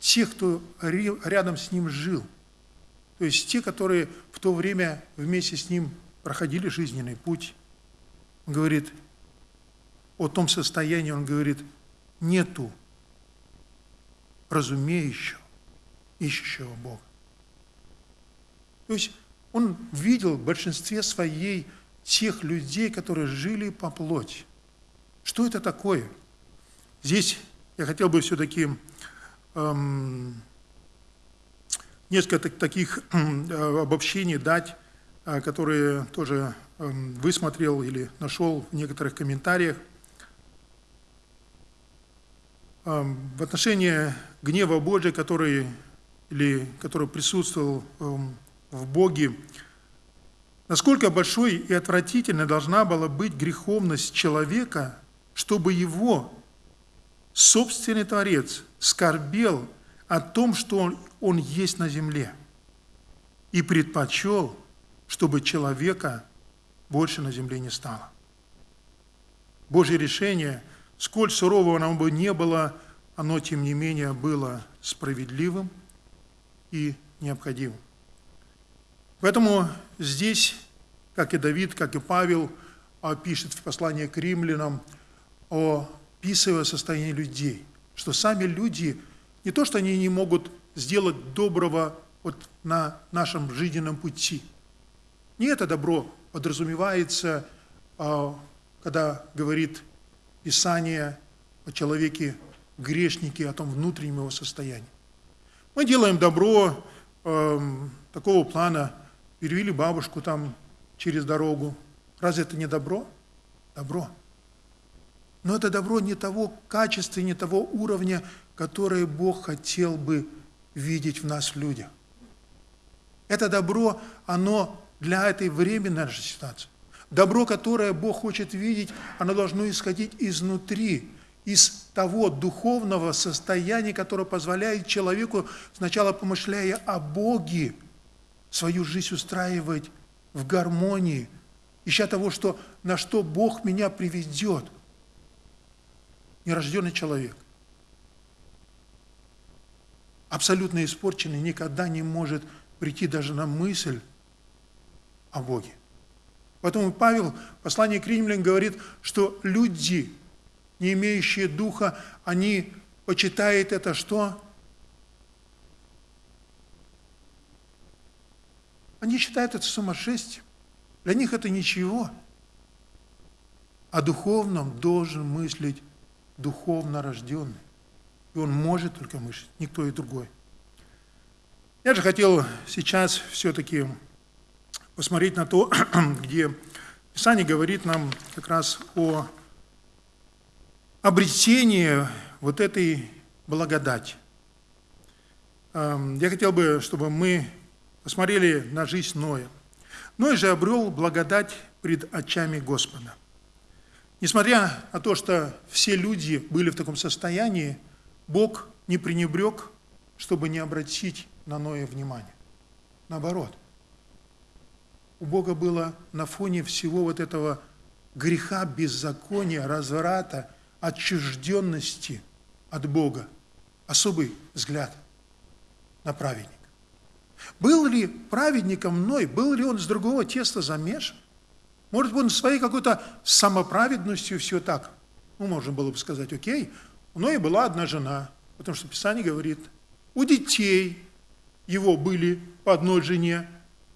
тех, кто рядом с ним жил. То есть те, которые в то время вместе с ним проходили жизненный путь. Он говорит о том состоянии, он говорит, нету разумеющего, ищущего Бога. То есть он видел в большинстве своей тех людей, которые жили по плоти. Что это такое? Здесь я хотел бы все-таки эм, несколько таких э, обобщений дать, э, которые тоже эм, высмотрел или нашел в некоторых комментариях. Эм, в отношении гнева Божия, который, или, который присутствовал эм, в Боге, насколько большой и отвратительной должна была быть греховность человека, чтобы его собственный Творец скорбел о том, что он, он есть на земле, и предпочел, чтобы человека больше на земле не стало. Божье решение, сколь сурового оно бы не было, оно, тем не менее, было справедливым и необходимым. Поэтому здесь, как и Давид, как и Павел, а, пишет в послании к римлянам о описывая состояние людей, что сами люди, не то, что они не могут сделать доброго вот на нашем жизненном пути. Не это добро подразумевается, а, когда говорит Писание о человеке грешнике, о том внутреннем его состоянии. Мы делаем добро э, такого плана, перевели бабушку там через дорогу. Разве это не добро? Добро. Но это добро не того качества, не того уровня, которое Бог хотел бы видеть в нас, в людях. Это добро, оно для этой временной нашей ситуации. Добро, которое Бог хочет видеть, оно должно исходить изнутри, из того духовного состояния, которое позволяет человеку, сначала помышляя о Боге, свою жизнь устраивать в гармонии, ища того, что, на что Бог меня приведет – нерожденный человек, абсолютно испорченный, никогда не может прийти даже на мысль о Боге. Поэтому Павел в послании к римлянам говорит, что люди, не имеющие духа, они почитают это что? Они считают это сумасшествием. Для них это ничего. О духовном должен мыслить духовно рожденный. И он может только мыслить, никто и другой. Я же хотел сейчас все-таки посмотреть на то, где Писание говорит нам как раз о обретении вот этой благодати. Эм, я хотел бы, чтобы мы посмотрели на жизнь Ноя. Ной же обрел благодать пред очами Господа. Несмотря на то, что все люди были в таком состоянии, Бог не пренебрег, чтобы не обратить на Ноя внимание. Наоборот, у Бога было на фоне всего вот этого греха, беззакония, разврата, отчужденности от Бога особый взгляд на праведника. Был ли праведником Ной, был ли он с другого теста замешан? Может, он своей какой-то самоправедностью все так. Ну, можно было бы сказать, окей, у Ноя была одна жена, потому что Писание говорит, у детей его были по одной жене,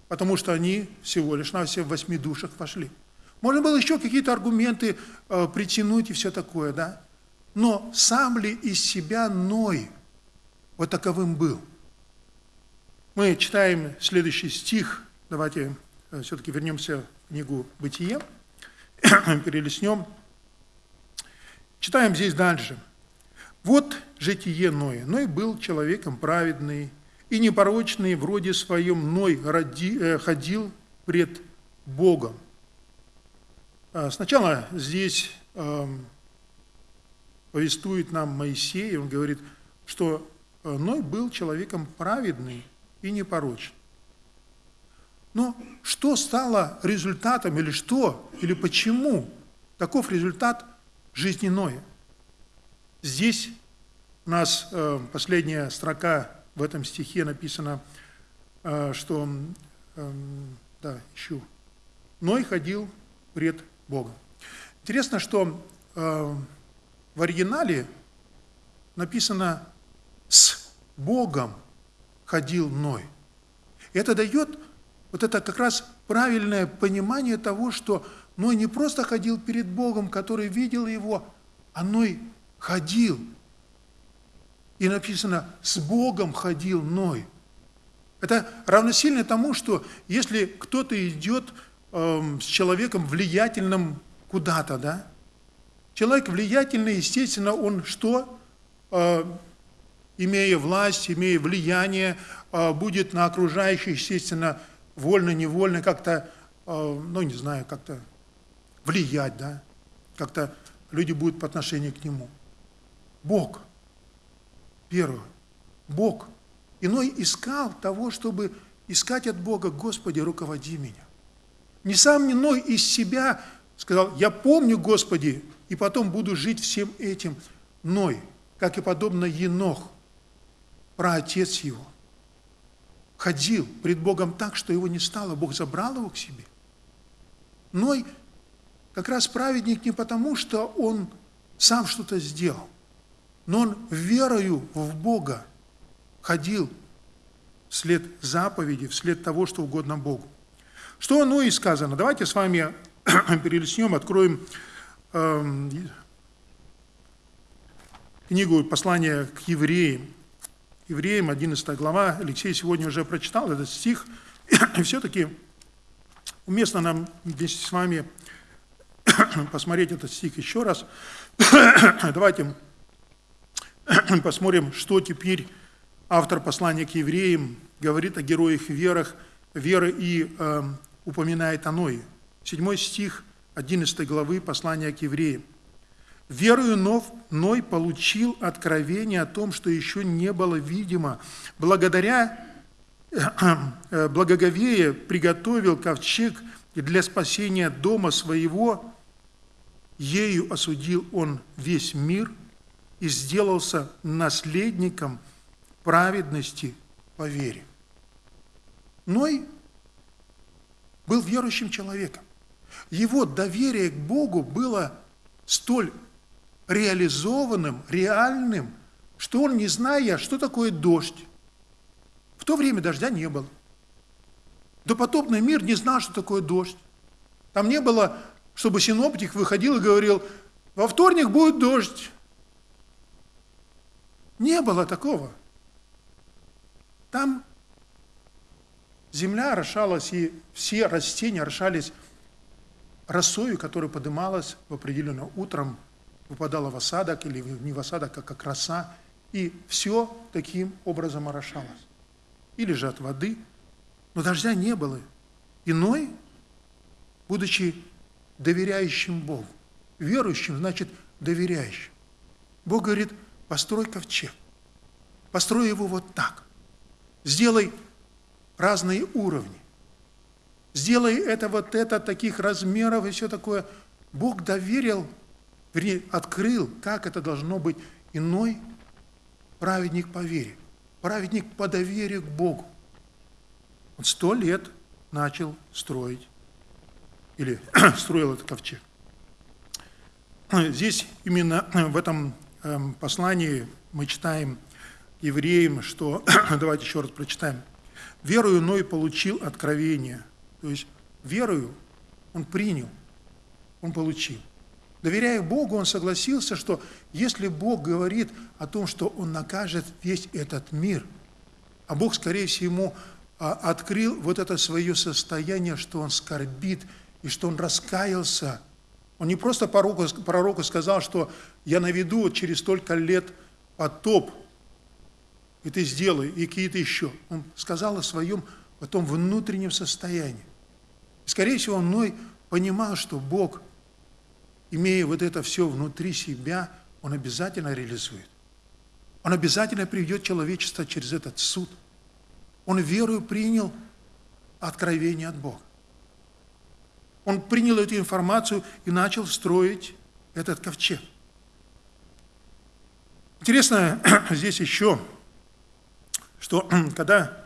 потому что они всего лишь на все в восьми душах вошли. Можно было еще какие-то аргументы э, притянуть и все такое, да? Но сам ли из себя Ной вот таковым был? Мы читаем следующий стих, давайте э, все-таки вернемся книгу «Бытие». перелистнем. Читаем здесь дальше. Вот житие Ноя. Ной был человеком праведный и непорочный, вроде своем Ной роди, э, ходил пред Богом. А, сначала здесь э, повествует нам Моисей, он говорит, что э, Ной был человеком праведный и непорочный. Но что стало результатом, или что, или почему таков результат жизни Ноя? Здесь у нас э, последняя строка в этом стихе написано, э, что, э, да, ищу, Ной ходил пред Богом. Интересно, что в оригинале написано «с Богом ходил Ной». Это дает вот это как раз правильное понимание того, что Ной не просто ходил перед Богом, который видел его, а Ной ходил. И написано, с Богом ходил Ной. Это равносильно тому, что если кто-то идет э, с человеком влиятельным куда-то, да, человек влиятельный, естественно, он что? Э, имея власть, имея влияние, э, будет на окружающих, естественно, вольно-невольно как-то, э, ну, не знаю, как-то влиять, да, как-то люди будут по отношению к нему. Бог, первое, Бог. Иной искал того, чтобы искать от Бога, Господи, руководи меня. Не сам иной из себя сказал, я помню, Господи, и потом буду жить всем этим. Ной, как и подобно Енох, праотец его – ходил пред Богом так, что его не стало, Бог забрал его к себе. Ной как раз праведник не потому, что он сам что-то сделал, но он верою в Бога ходил вслед заповеди, вслед того, что угодно Богу. Что оно и сказано? Давайте с вами перелистнем, откроем э, книгу послания к евреям, Евреям, 11 глава. Алексей сегодня уже прочитал этот стих. И все-таки уместно нам вместе с вами посмотреть этот стих еще раз. Давайте посмотрим, что теперь автор послания к евреям говорит о героях верах, веры и э, упоминает о Ное. Седьмой стих 11 главы послания к евреям. Верою Нов, Ной получил откровение о том, что еще не было видимо. Благодаря э, благоговее приготовил ковчег для спасения дома своего, ею осудил он весь мир и сделался наследником праведности по вере. Ной был верующим человеком. Его доверие к Богу было столь реализованным, реальным, что он, не зная, что такое дождь, в то время дождя не было. Допотопный мир не знал, что такое дождь. Там не было, чтобы синоптик выходил и говорил, во вторник будет дождь. Не было такого. Там земля орошалась, и все растения орошались росою, которая подымалась в определенное утром выпадала в осадок или не в осадок, а как роса, и все таким образом орошалось. Или же от воды, но дождя не было. Иной, будучи доверяющим Богу, верующим, значит доверяющим. Бог говорит, построй ковчег, построй его вот так, сделай разные уровни, сделай это вот это, таких размеров и все такое. Бог доверил открыл, как это должно быть иной праведник по вере, праведник по доверию к Богу. Он сто лет начал строить, или строил этот ковчег. Здесь именно в этом эм, послании мы читаем евреям, что, давайте еще раз прочитаем, «Верою Ной получил откровение». То есть верою он принял, он получил. Доверяя Богу, он согласился, что если Бог говорит о том, что Он накажет весь этот мир, а Бог, скорее всего, а, открыл вот это свое состояние, что он скорбит, и что он раскаялся Он не просто пророку, пророку сказал, что я наведу через столько лет потоп, и ты сделай, и какие-то еще. Он сказал о своем потом внутреннем состоянии. Скорее всего, он мной понимал, что Бог, имея вот это все внутри себя, Он обязательно реализует. Он обязательно приведет человечество через этот суд. Он верою принял откровение от Бога. Он принял эту информацию и начал строить этот ковчег. Интересно здесь еще, что когда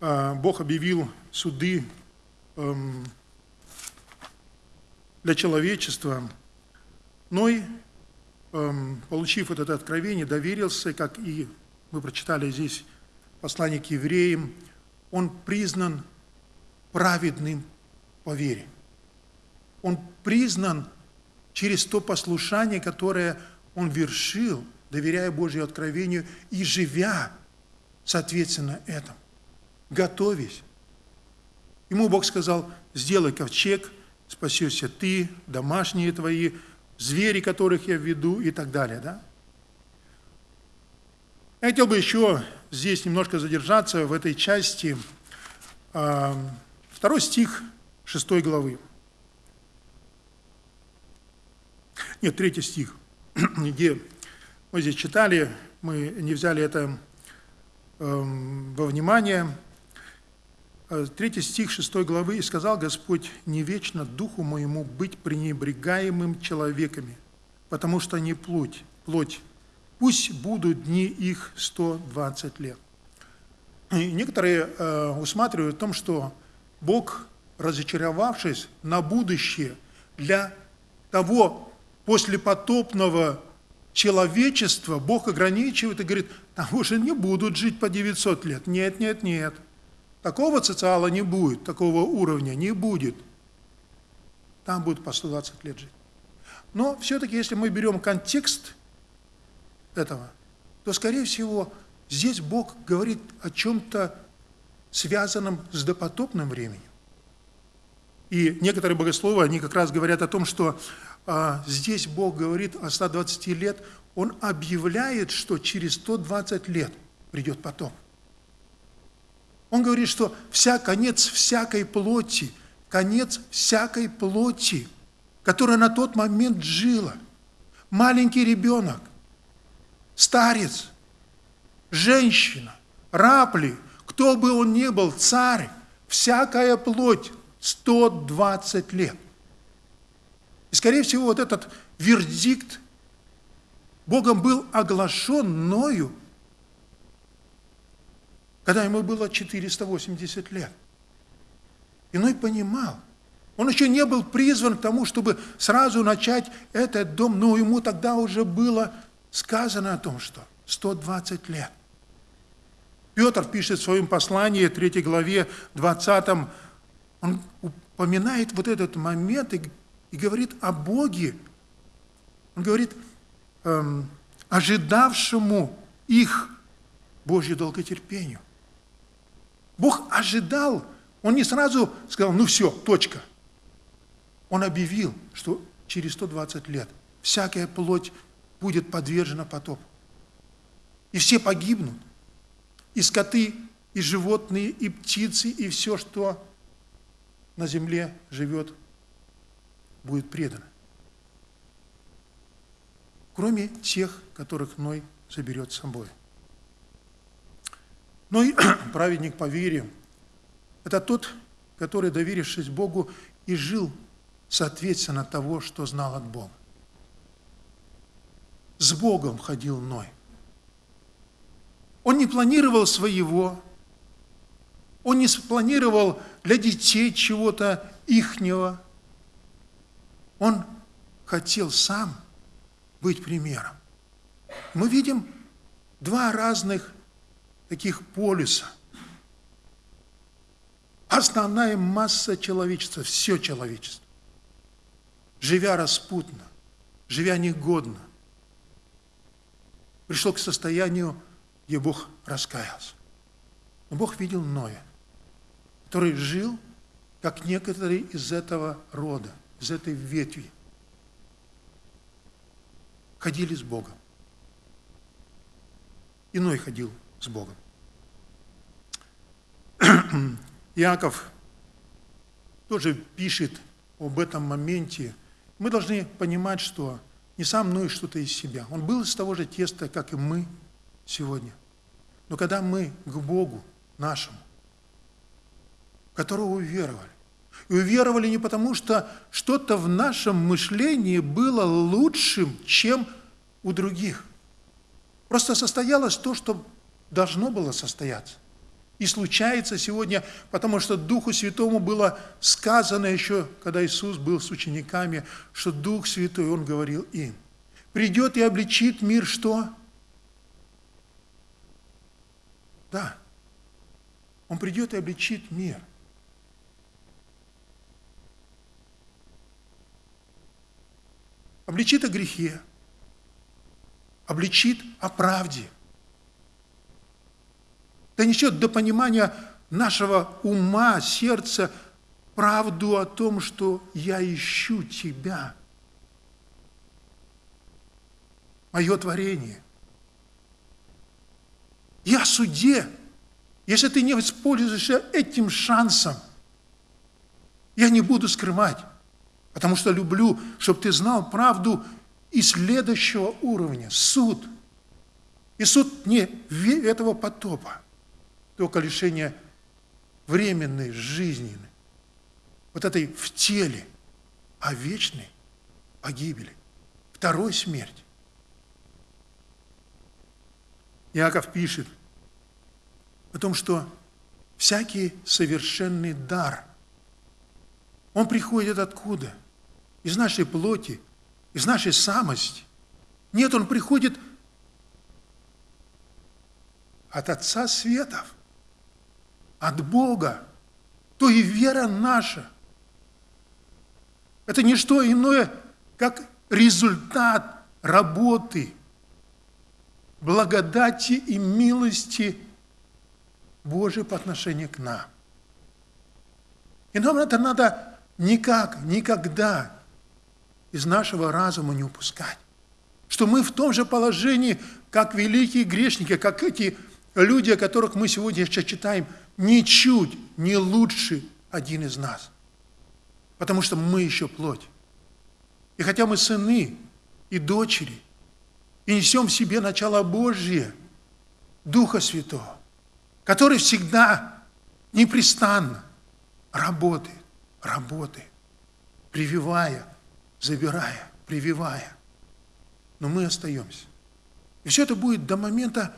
а, Бог объявил суды эм, для человечества, Ной, эм, получив это откровение, доверился, как и мы прочитали здесь послание к евреям, он признан праведным по вере. Он признан через то послушание, которое он вершил, доверяя Божьему откровению и живя, соответственно, этому, готовясь. Ему Бог сказал, сделай ковчег, спасешься ты, домашние твои, звери, которых я веду и так далее. Да? Я хотел бы еще здесь немножко задержаться в этой части. Второй стих 6 главы. Нет, третий стих, где мы здесь читали, мы не взяли это во внимание. Э, третий стих 6 главы. «И сказал Господь, не вечно духу моему быть пренебрегаемым человеками, потому что не плоть, плоть. Пусть будут дни их 120 лет». И некоторые э, усматривают в том, что Бог, разочаровавшись на будущее для того послепотопного человечества Бог ограничивает и говорит, там уже не будут жить по 900 лет. Нет, нет, нет. Такого социала не будет, такого уровня не будет. Там будут по 120 лет жить. Но все-таки, если мы берем контекст этого, то, скорее всего, здесь Бог говорит о чем-то связанном с допотопным временем. И некоторые богословы, они как раз говорят о том, что а, здесь Бог говорит о 120 лет, Он объявляет, что через 120 лет придет потом. Он говорит, что вся конец всякой плоти, конец всякой плоти, которая на тот момент жила, маленький ребенок, старец, женщина, рапли, кто бы он ни был, царь, всякая плоть 120 лет. И, скорее всего, вот этот вердикт Богом был оглашен мною, когда ему было 480 лет. Иной понимал, он еще не был призван к тому, чтобы сразу начать этот дом, но ему тогда уже было сказано о том, что 120 лет. Петр пишет в своем послании, 3 главе, 20, он упоминает вот этот момент и и говорит о Боге. Он говорит, эм, ожидавшему их Божью долготерпению. Бог ожидал, Он не сразу сказал, ну все, точка. Он объявил, что через 120 лет всякая плоть будет подвержена потопу. И все погибнут. И скоты, и животные, и птицы, и все, что на земле живет будет предано. Кроме тех, которых Ной заберет с собой. Ной, праведник по вере, это тот, который, доверившись Богу, и жил соответственно того, что знал от Бога. С Богом ходил Ной. Он не планировал своего, он не спланировал для детей чего-то ихнего, он хотел сам быть примером. Мы видим два разных таких полюса. Основная масса человечества, все человечество, живя распутно, живя негодно, пришло к состоянию, где Бог раскаялся. Но Бог видел Ноя, который жил, как некоторые из этого рода – из этой ветви. ходили с Богом. Иной ходил с Богом. Иаков тоже пишет об этом моменте. Мы должны понимать, что не сам Ной что-то из себя. Он был из того же теста, как и мы сегодня. Но когда мы к Богу нашему, которого уверовали, и уверовали не потому, что что-то в нашем мышлении было лучшим, чем у других. Просто состоялось то, что должно было состояться. И случается сегодня, потому что Духу Святому было сказано еще, когда Иисус был с учениками, что Дух Святой, Он говорил им, придет и обличит мир что? Да. Он придет и обличит мир. Обличит о грехе, обличит о правде – донесет до понимания нашего ума, сердца правду о том, что я ищу Тебя. Мое творение. Я суде. Если ты не воспользуешься этим шансом, я не буду скрывать, потому что люблю, чтобы ты знал правду и следующего уровня, суд. И суд не этого потопа, только лишение временной, жизненной, вот этой в теле, а вечной погибели, второй смерти. Иаков пишет о том, что всякий совершенный дар, он приходит откуда? Из нашей плоти, из нашей самости. Нет, он приходит от Отца Светов от Бога, то и вера наша. Это не что иное, как результат работы, благодати и милости Божией по отношению к нам. И нам это надо никак, никогда из нашего разума не упускать. Что мы в том же положении, как великие грешники, как эти люди, о которых мы сегодня еще читаем – ничуть не лучше один из нас. Потому что мы еще плоть. И хотя мы сыны и дочери, и несем в себе начало Божье, Духа Святого, который всегда, непрестанно работает, работает, прививая, забирая, прививая. Но мы остаемся. И все это будет до момента,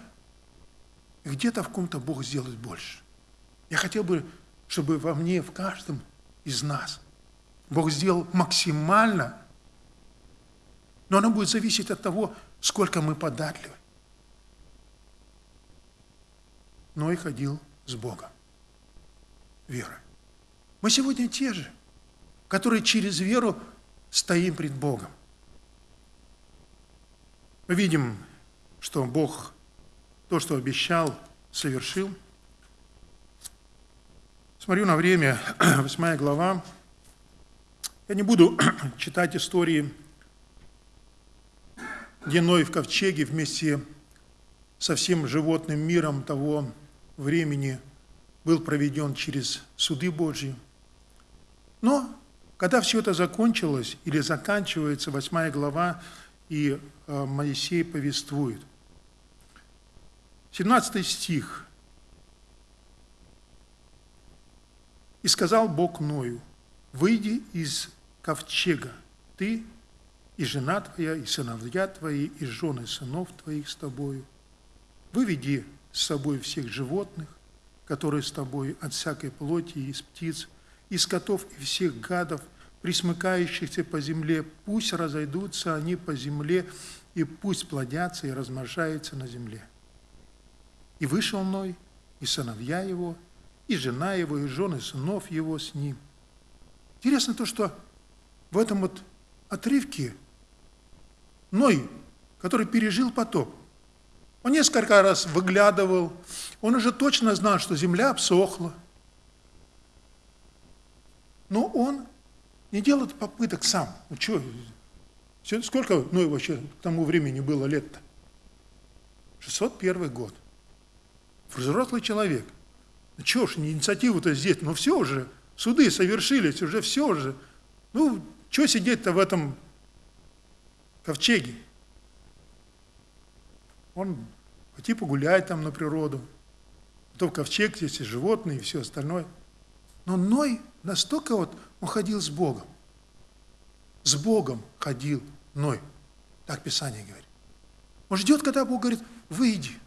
где-то в ком-то Бог сделает больше. Я хотел бы, чтобы во мне, в каждом из нас, Бог сделал максимально, но оно будет зависеть от того, сколько мы податливы. Но и ходил с Богом. Вера. Мы сегодня те же, которые через веру стоим пред Богом. Мы видим, что Бог то, что обещал, совершил – Смотрю на время, восьмая глава. Я не буду читать истории, где Ной в ковчеге вместе со всем животным миром того времени был проведен через суды Божьи. Но когда все это закончилось или заканчивается, восьмая глава, и э, Моисей повествует. 17 стих – И сказал Бог Ною, выйди из ковчега, ты и жена твоя, и сыновья твои, и жены сынов твоих с тобою. Выведи с собой всех животных, которые с тобой от всякой плоти и из птиц, из котов и всех гадов, присмыкающихся по земле, пусть разойдутся они по земле, и пусть плодятся и размножаются на земле. И вышел Ной, и сыновья его, и жена его, и жены сынов его с ним. Интересно то, что в этом вот отрывке Ной, который пережил потоп, он несколько раз выглядывал, он уже точно знал, что земля обсохла. Но он не делает попыток сам. Ну что, Сколько ну, вообще к тому времени было лет-то? 601 год. Взрослый человек. Чего ж, инициативу-то здесь, ну все уже, суды совершились, уже все уже. Ну, что сидеть-то в этом ковчеге? Он пойти погулять там на природу, то в ковчег здесь и животные, и все остальное. Но Ной настолько вот, он ходил с Богом. С Богом ходил Ной. Так Писание говорит. Он ждет, когда Бог говорит, выйди.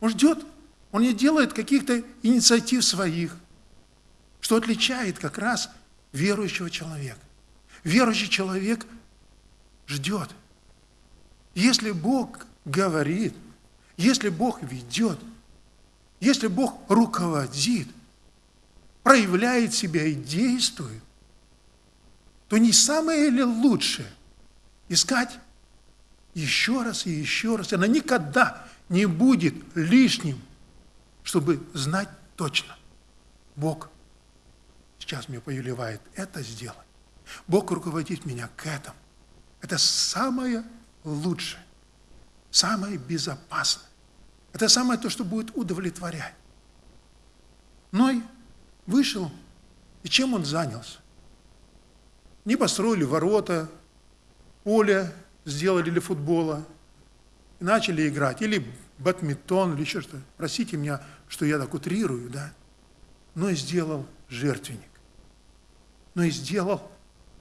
Он ждет, он не делает каких-то инициатив своих, что отличает как раз верующего человека. Верующий человек ждет. Если Бог говорит, если Бог ведет, если Бог руководит, проявляет себя и действует, то не самое ли лучшее искать еще раз и еще раз. Она никогда не будет лишним, чтобы знать точно. Бог сейчас мне повелевает это сделать. Бог руководит меня к этому. Это самое лучшее, самое безопасное. Это самое то, что будет удовлетворять. Ной вышел, и чем он занялся? Не построили ворота, поле сделали для футбола, начали играть, или бадминтон, или еще что-то. Простите меня, что я так утрирую, да? Но и сделал жертвенник. Но и сделал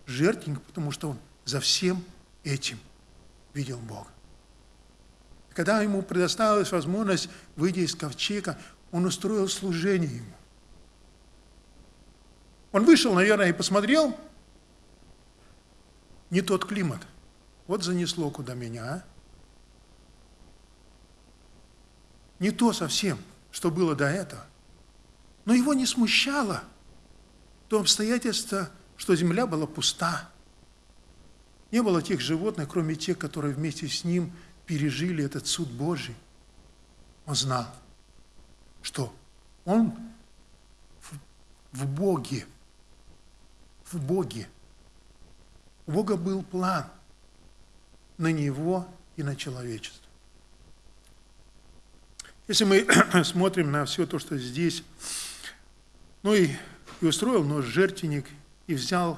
жертвенник, потому что он за всем этим видел Бога. Когда ему предоставилась возможность выйти из ковчега, он устроил служение ему. Он вышел, наверное, и посмотрел, не тот климат. Вот занесло куда меня, а? Не то совсем, что было до этого. Но его не смущало то обстоятельство, что земля была пуста. Не было тех животных, кроме тех, которые вместе с ним пережили этот суд Божий. Он знал, что он в, Боге, в Боге. У Бога был план на него и на человечество. Если мы смотрим на все то, что здесь, ну и, и устроил нож жертвенник, и взял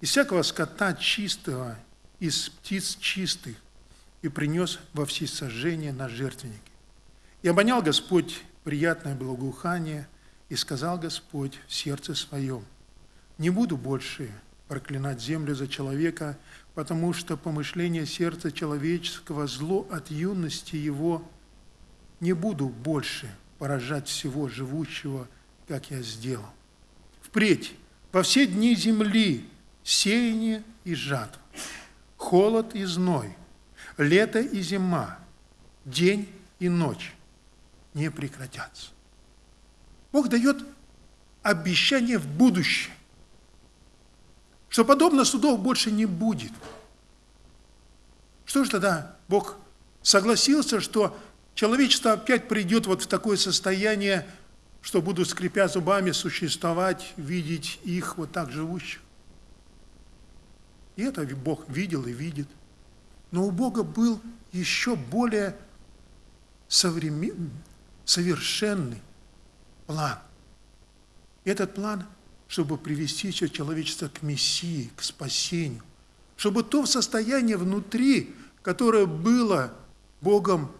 из всякого скота чистого, из птиц чистых, и принес во всесожжение на жертвеннике. И обонял Господь приятное благоухание, и сказал Господь в сердце своем, «Не буду больше проклинать землю за человека, потому что помышление сердца человеческого зло от юности его не буду больше поражать всего живущего, как я сделал. Впредь, во все дни земли, сеяние и жатва, холод и зной, лето и зима, день и ночь не прекратятся. Бог дает обещание в будущее, что подобно судов больше не будет. Что же тогда Бог согласился, что человечество опять придет вот в такое состояние, что будут, скрипя зубами, существовать, видеть их вот так живущих? И это Бог видел и видит. Но у Бога был еще более современ... совершенный план. Этот план, чтобы привести все человечество к Мессии, к спасению, чтобы то состояние внутри, которое было Богом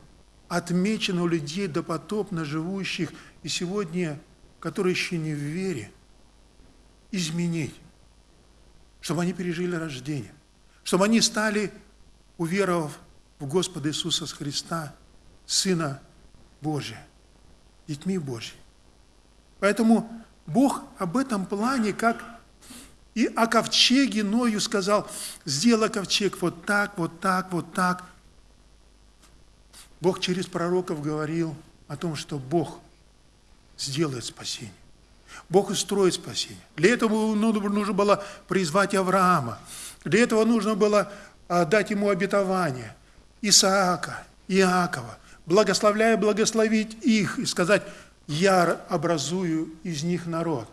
отмечено у людей допотопно живущих и сегодня, которые еще не в вере, изменить, чтобы они пережили рождение, чтобы они стали, уверовав в Господа Иисуса Христа, Сына Божия, детьми Божьими. Поэтому Бог об этом плане, как и о ковчеге Ною сказал, сделай ковчег вот так, вот так, вот так. Бог через пророков говорил о том, что Бог сделает спасение. Бог устроит спасение. Для этого нужно было призвать Авраама. Для этого нужно было а, дать ему обетование Исаака, Иакова, благословляя благословить их и сказать, я образую из них народ.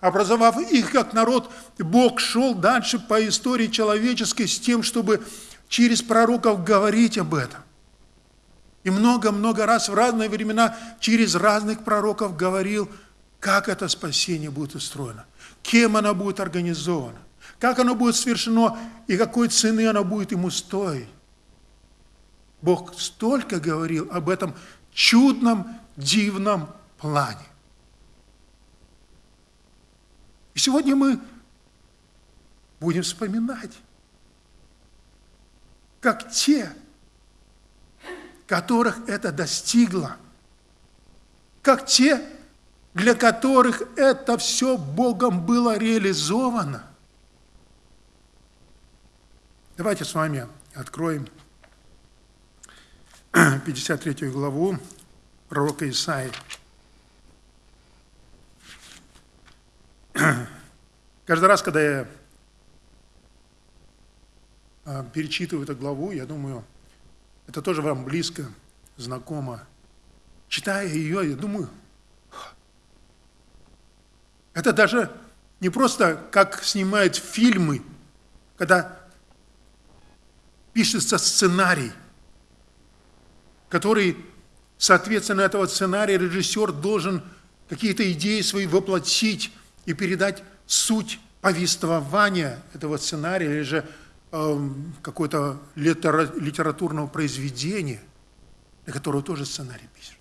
образовав их как народ, Бог шел дальше по истории человеческой с тем, чтобы через пророков говорить об этом. И много-много раз в разные времена через разных пророков говорил, как это спасение будет устроено, кем оно будет организовано, как оно будет совершено и какой цены оно будет ему стоить. Бог столько говорил об этом чудном, дивном плане. И сегодня мы будем вспоминать, как те, которых это достигло, как те, для которых это все Богом было реализовано. Давайте с вами откроем 53 главу пророка Исаии. Каждый раз, когда я а, перечитываю эту главу, я думаю, это тоже вам близко, знакомо. Читая ее, я думаю, это даже не просто как снимают фильмы, когда пишется сценарий, который, соответственно, этого сценария режиссер должен какие-то идеи свои воплотить и передать суть повествования этого сценария или же э, какое-то литературного произведения, для которого тоже сценарий пишется.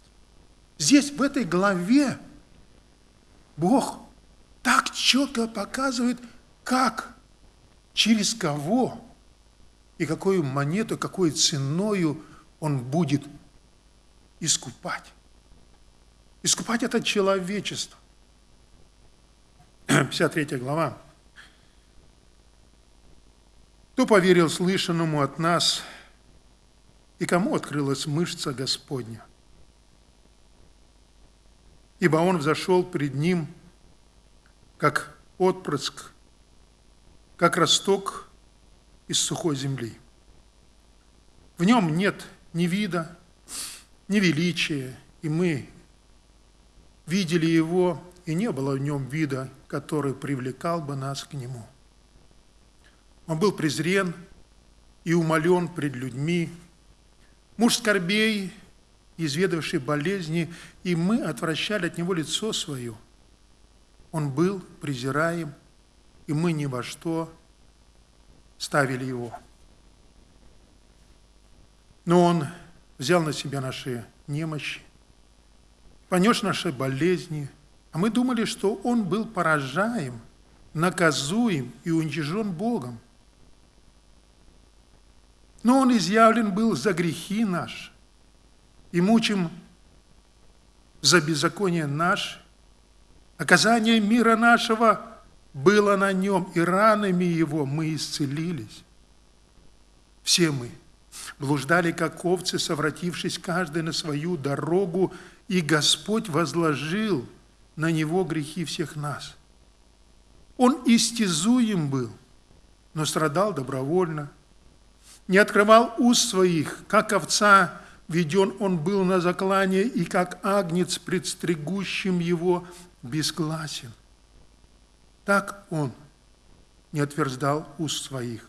Здесь, в этой главе, Бог так четко показывает, как, через кого и какую монету, какой ценою Он будет искупать. Искупать это человечество. 53 глава. Кто поверил слышанному от нас, и кому открылась мышца Господня? Ибо Он взошел пред Ним, как отпрыск, как росток из сухой земли. В нем нет ни вида, ни величия, и мы видели Его, и не было в нем вида, который привлекал бы нас к Нему. Он был презрен и умолен пред людьми, муж скорбей, изведавший болезни, и мы отвращали от Него лицо свое. Он был презираем, и мы ни во что ставили Его. Но Он взял на себя наши немощи, понес наши болезни, а мы думали, что Он был поражаем, наказуем и уничижен Богом. Но Он изъявлен был за грехи наши и мучим за беззаконие наше. Оказание мира нашего было на нем, и ранами его мы исцелились. Все мы – блуждали, как овцы, совратившись каждый на свою дорогу, и Господь возложил на него грехи всех нас. Он истязуем был, но страдал добровольно, не открывал уст своих, как овца, веден он был на заклание, и как агнец, предстригущим его, безгласен. Так он не отверздал уст своих.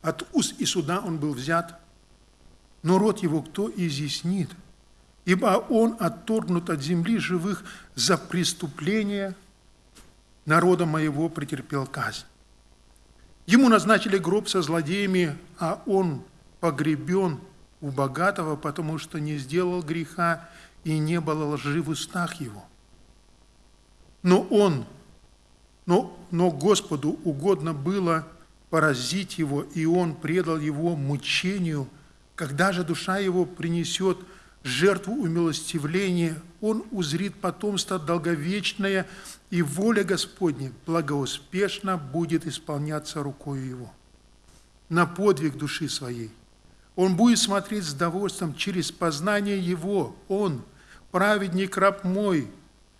От уст и суда он был взят, но род его кто изъяснит? Ибо он отторгнут от земли живых за преступление народа моего претерпел казнь. Ему назначили гроб со злодеями, а он погребен у богатого, потому что не сделал греха и не было лжи в устах его. Но он, но, но Господу угодно было – поразить его, и он предал его мучению. Когда же душа его принесет жертву умилостивления, он узрит потомство долговечное, и воля Господня благоуспешно будет исполняться рукой его. На подвиг души своей. Он будет смотреть с довольством через познание его. Он, праведник раб мой,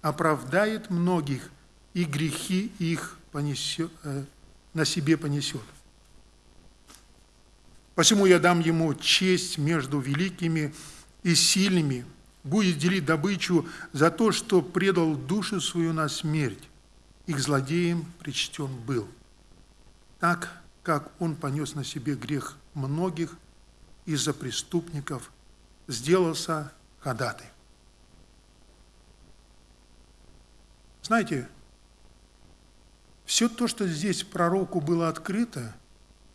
оправдает многих, и грехи их понесет, э, на себе понесет. Посему я дам ему честь между великими и сильными, будет делить добычу за то, что предал душу свою на смерть, их злодеем причтен был. Так, как он понес на себе грех многих из-за преступников, сделался ходатай. Знаете, все то, что здесь пророку было открыто,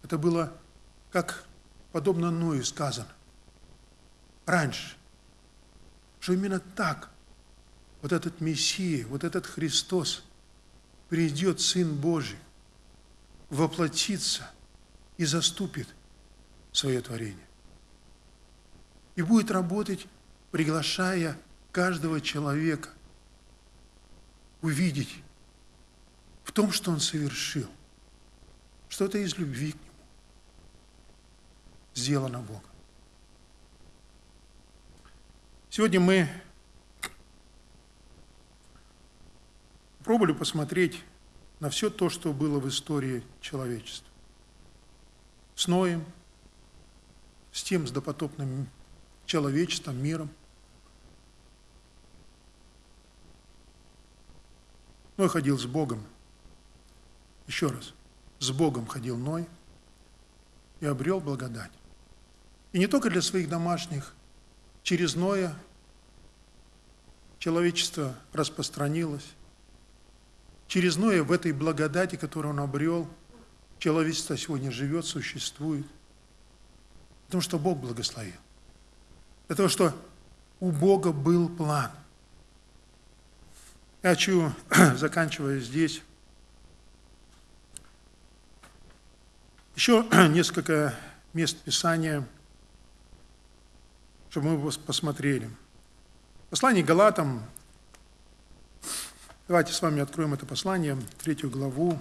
это было, как подобно Ною сказано, раньше, что именно так вот этот Мессия, вот этот Христос придет, Сын Божий, воплотится и заступит свое творение. И будет работать, приглашая каждого человека увидеть в том, что он совершил, что это из любви к нему сделано Богом. Сегодня мы пробовали посмотреть на все то, что было в истории человечества. С Ноем, с тем, с допотопным человечеством, миром. Ной ходил с Богом. Еще раз, с Богом ходил Ной и обрел благодать. И не только для своих домашних, через Ноя человечество распространилось. Через Ноя в этой благодати, которую он обрел, человечество сегодня живет, существует. Потому что Бог благословил. Того, что у Бога был план. Я хочу, заканчивая здесь, еще несколько мест Писания, чтобы мы посмотрели. Послание Галатам, давайте с вами откроем это послание, третью главу,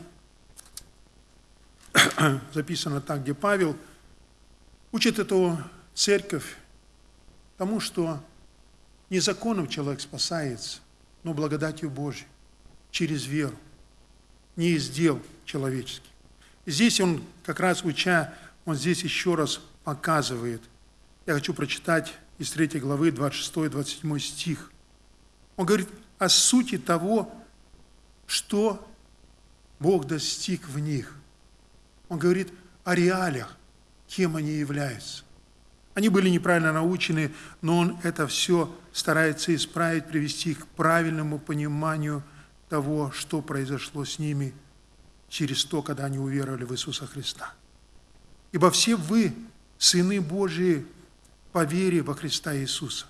записано так, где Павел учит эту церковь тому, что не законом человек спасается, но благодатью Божьей, через веру, не из дел человеческих. Здесь он, как раз уча, он здесь еще раз показывает. Я хочу прочитать из 3 главы 26-27 стих. Он говорит о сути того, что Бог достиг в них. Он говорит о реалиях, кем они являются. Они были неправильно научены, но он это все старается исправить, привести их к правильному пониманию того, что произошло с ними через то, когда они уверовали в Иисуса Христа. Ибо все вы, сыны Божии, по вере во Христа Иисуса.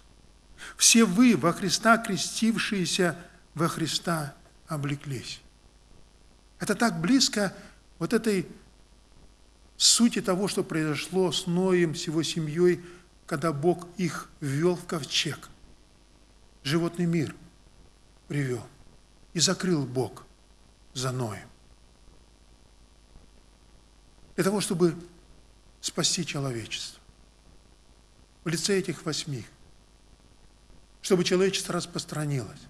Все вы во Христа крестившиеся, во Христа облеклись. Это так близко вот этой сути того, что произошло с Ноем, с его семьей, когда Бог их ввел в ковчег. Животный мир привел. И закрыл Бог за Ноем. Для того, чтобы спасти человечество. В лице этих восьми. Чтобы человечество распространилось.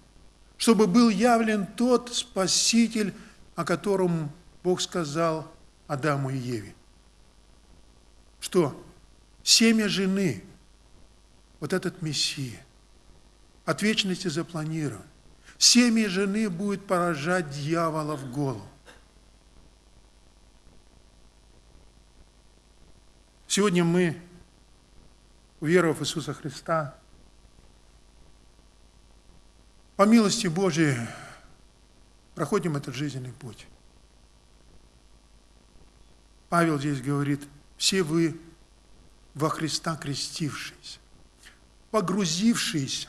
Чтобы был явлен тот Спаситель, о котором Бог сказал Адаму и Еве что семя жены, вот этот Мессия, от вечности запланирован. Семя жены будет поражать дьявола в голову. Сегодня мы, уверовав в Иисуса Христа, по милости Божией проходим этот жизненный путь. Павел здесь говорит – все вы во Христа крестившиеся, погрузившиеся.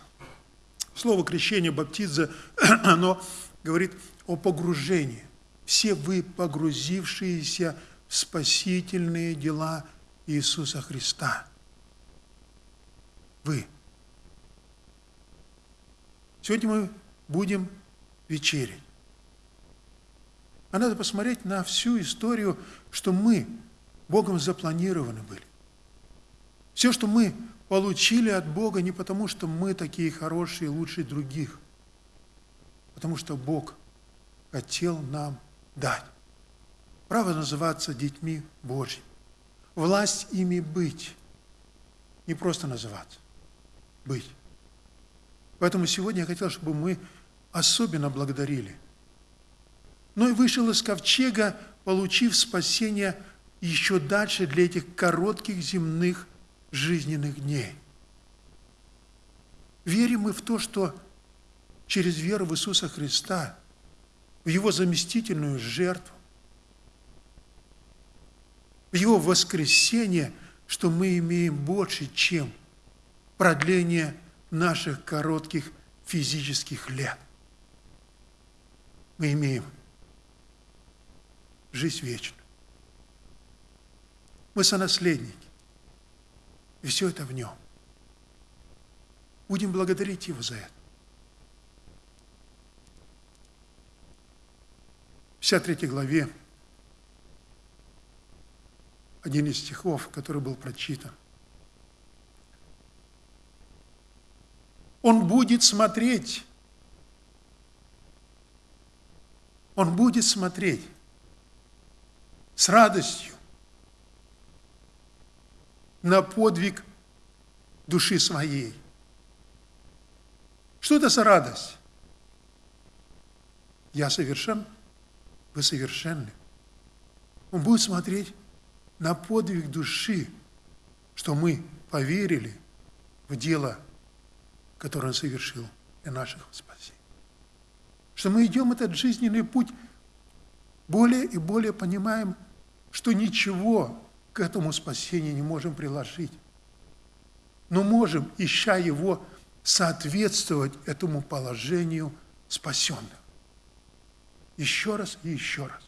Слово крещение, баптиза, оно говорит о погружении. Все вы погрузившиеся в спасительные дела Иисуса Христа. Вы. Сегодня мы будем вечерить. А надо посмотреть на всю историю, что мы Богом запланированы были. Все, что мы получили от Бога, не потому, что мы такие хорошие, лучше других, потому что Бог хотел нам дать. Право называться детьми Божьими. Власть ими быть. Не просто называться. Быть. Поэтому сегодня я хотел, чтобы мы особенно благодарили. Но и вышел из ковчега, получив спасение еще дальше для этих коротких земных жизненных дней. Верим мы в то, что через веру в Иисуса Христа, в Его заместительную жертву, в Его воскресение, что мы имеем больше, чем продление наших коротких физических лет. Мы имеем жизнь вечную. Мы сонаследники. И все это в нем. Будем благодарить Его за это. В 53 главе один из стихов, который был прочитан. Он будет смотреть. Он будет смотреть с радостью на подвиг души своей. Что это за радость? Я совершен, вы совершенны. Он будет смотреть на подвиг души, что мы поверили в дело, которое Он совершил для наших спасения. Что мы идем этот жизненный путь, более и более понимаем, что ничего к этому спасению не можем приложить. Но можем, ища его, соответствовать этому положению спасенных. Еще раз и еще раз.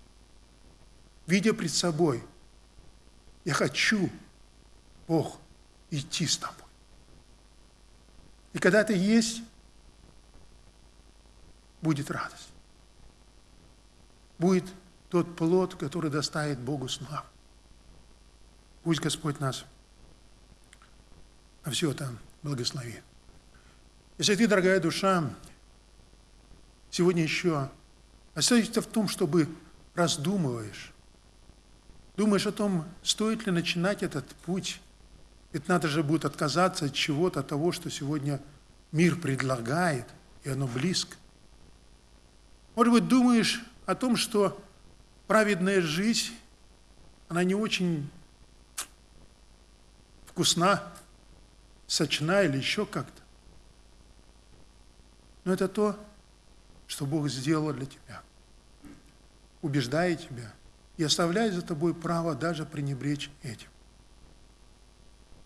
Видя пред собой – я хочу, Бог, идти с тобой. И когда это есть, будет радость. Будет тот плод, который доставит Богу славу. Пусть Господь нас на все это благословит. Если ты, дорогая душа, сегодня еще остаешься в том, чтобы раздумываешь, Думаешь о том, стоит ли начинать этот путь? Ведь надо же будет отказаться от чего-то, от того, что сегодня мир предлагает, и оно близко. Может быть, думаешь о том, что праведная жизнь, она не очень вкусна, сочна или еще как-то. Но это то, что Бог сделал для тебя. Убеждая тебя – и оставляет за тобой право даже пренебречь этим.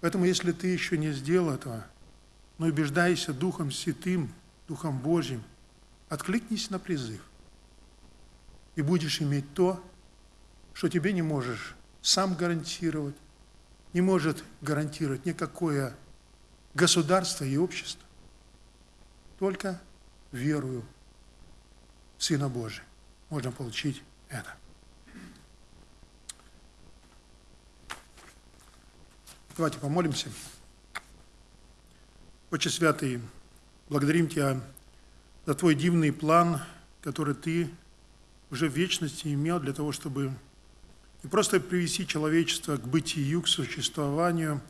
Поэтому, если ты еще не сделал этого, но убеждайся Духом Святым, Духом Божьим, откликнись на призыв, и будешь иметь то, что тебе не можешь сам гарантировать, не может гарантировать никакое государство и общество, только верую Сына Божия. Можно получить это. Давайте помолимся. Отче Святый, благодарим Тебя за Твой дивный план, который Ты уже в вечности имел для того, чтобы не просто привести человечество к бытию, к существованию,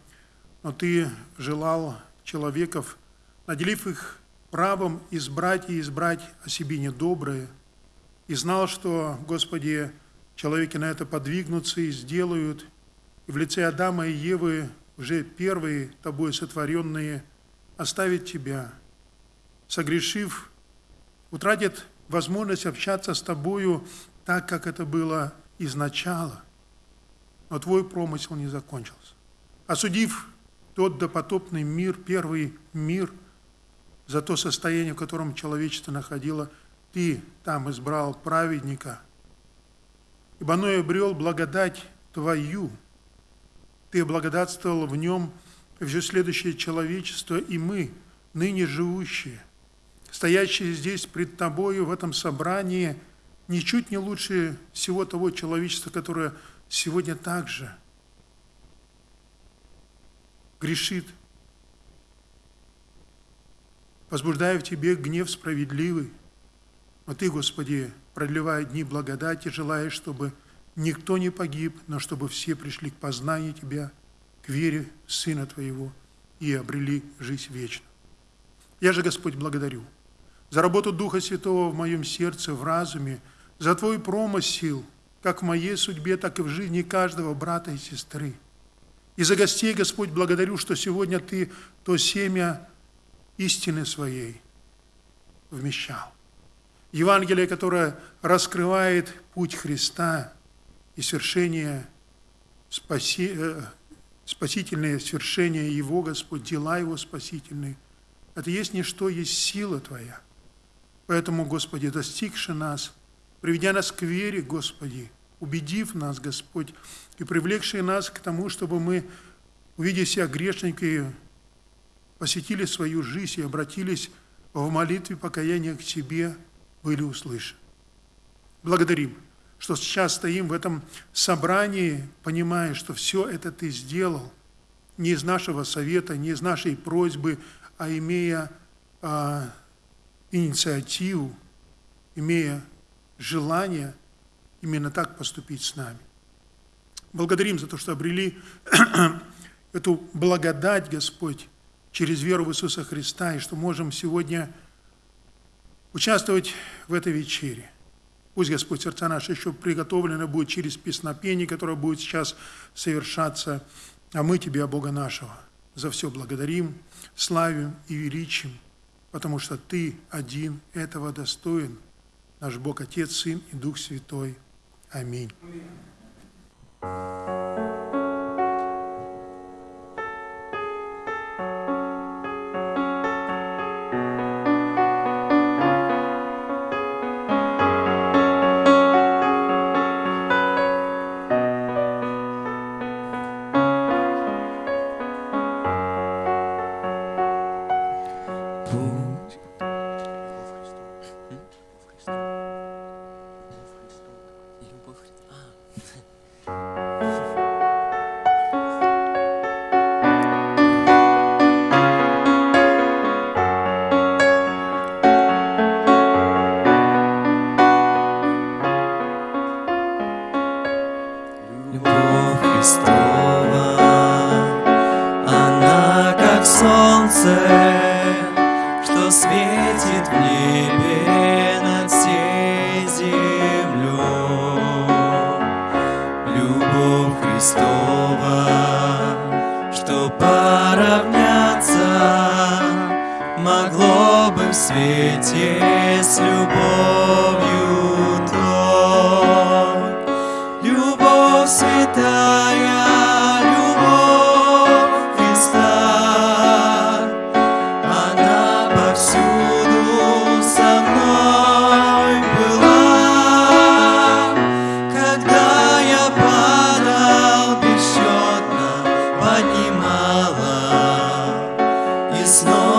но Ты желал человеков, наделив их правом избрать и избрать о себе недоброе, и знал, что, Господи, человеки на это подвигнутся и сделают – в лице Адама и Евы, уже первые тобой сотворенные, оставить тебя, согрешив, утратят возможность общаться с тобою так, как это было изначало. Но твой промысел не закончился. Осудив тот допотопный мир, первый мир, за то состояние, в котором человечество находило, ты там избрал праведника, ибо оно обрел благодать твою – ты благодатствовал в нем все следующее человечество, и мы, ныне живущие, стоящие здесь пред Тобою в этом собрании, ничуть не лучше всего того человечества, которое сегодня также грешит, возбуждая в Тебе гнев справедливый. Но Ты, Господи, продлевая дни благодати, желаешь, чтобы никто не погиб, но чтобы все пришли к познанию Тебя, к вере Сына Твоего и обрели жизнь вечную. Я же, Господь, благодарю за работу Духа Святого в моем сердце, в разуме, за Твой промысел, как в моей судьбе, так и в жизни каждого брата и сестры. И за гостей, Господь, благодарю, что сегодня Ты то семя истины своей вмещал. Евангелие, которое раскрывает путь Христа и свершение, спаси, э, спасительное свершение Его, Господь, дела Его спасительные. Это есть не что, есть сила Твоя. Поэтому, Господи, достигши нас, приведя нас к вере, Господи, убедив нас, Господь, и привлекший нас к тому, чтобы мы, увидев себя грешники, посетили свою жизнь и обратились в молитве покаяния к Тебе, были услышаны. Благодарим, что сейчас стоим в этом собрании, понимая, что все это Ты сделал не из нашего совета, не из нашей просьбы, а имея а, инициативу, имея желание именно так поступить с нами. Благодарим за то, что обрели эту благодать, Господь, через веру в Иисуса Христа, и что можем сегодня участвовать в этой вечере. Пусть, Господь, сердца наши еще приготовлены будет через песнопение, которое будет сейчас совершаться, а мы Тебя, Бога нашего, за все благодарим, славим и величим, потому что Ты один этого достоин, наш Бог Отец, Сын и Дух Святой. Аминь. snow.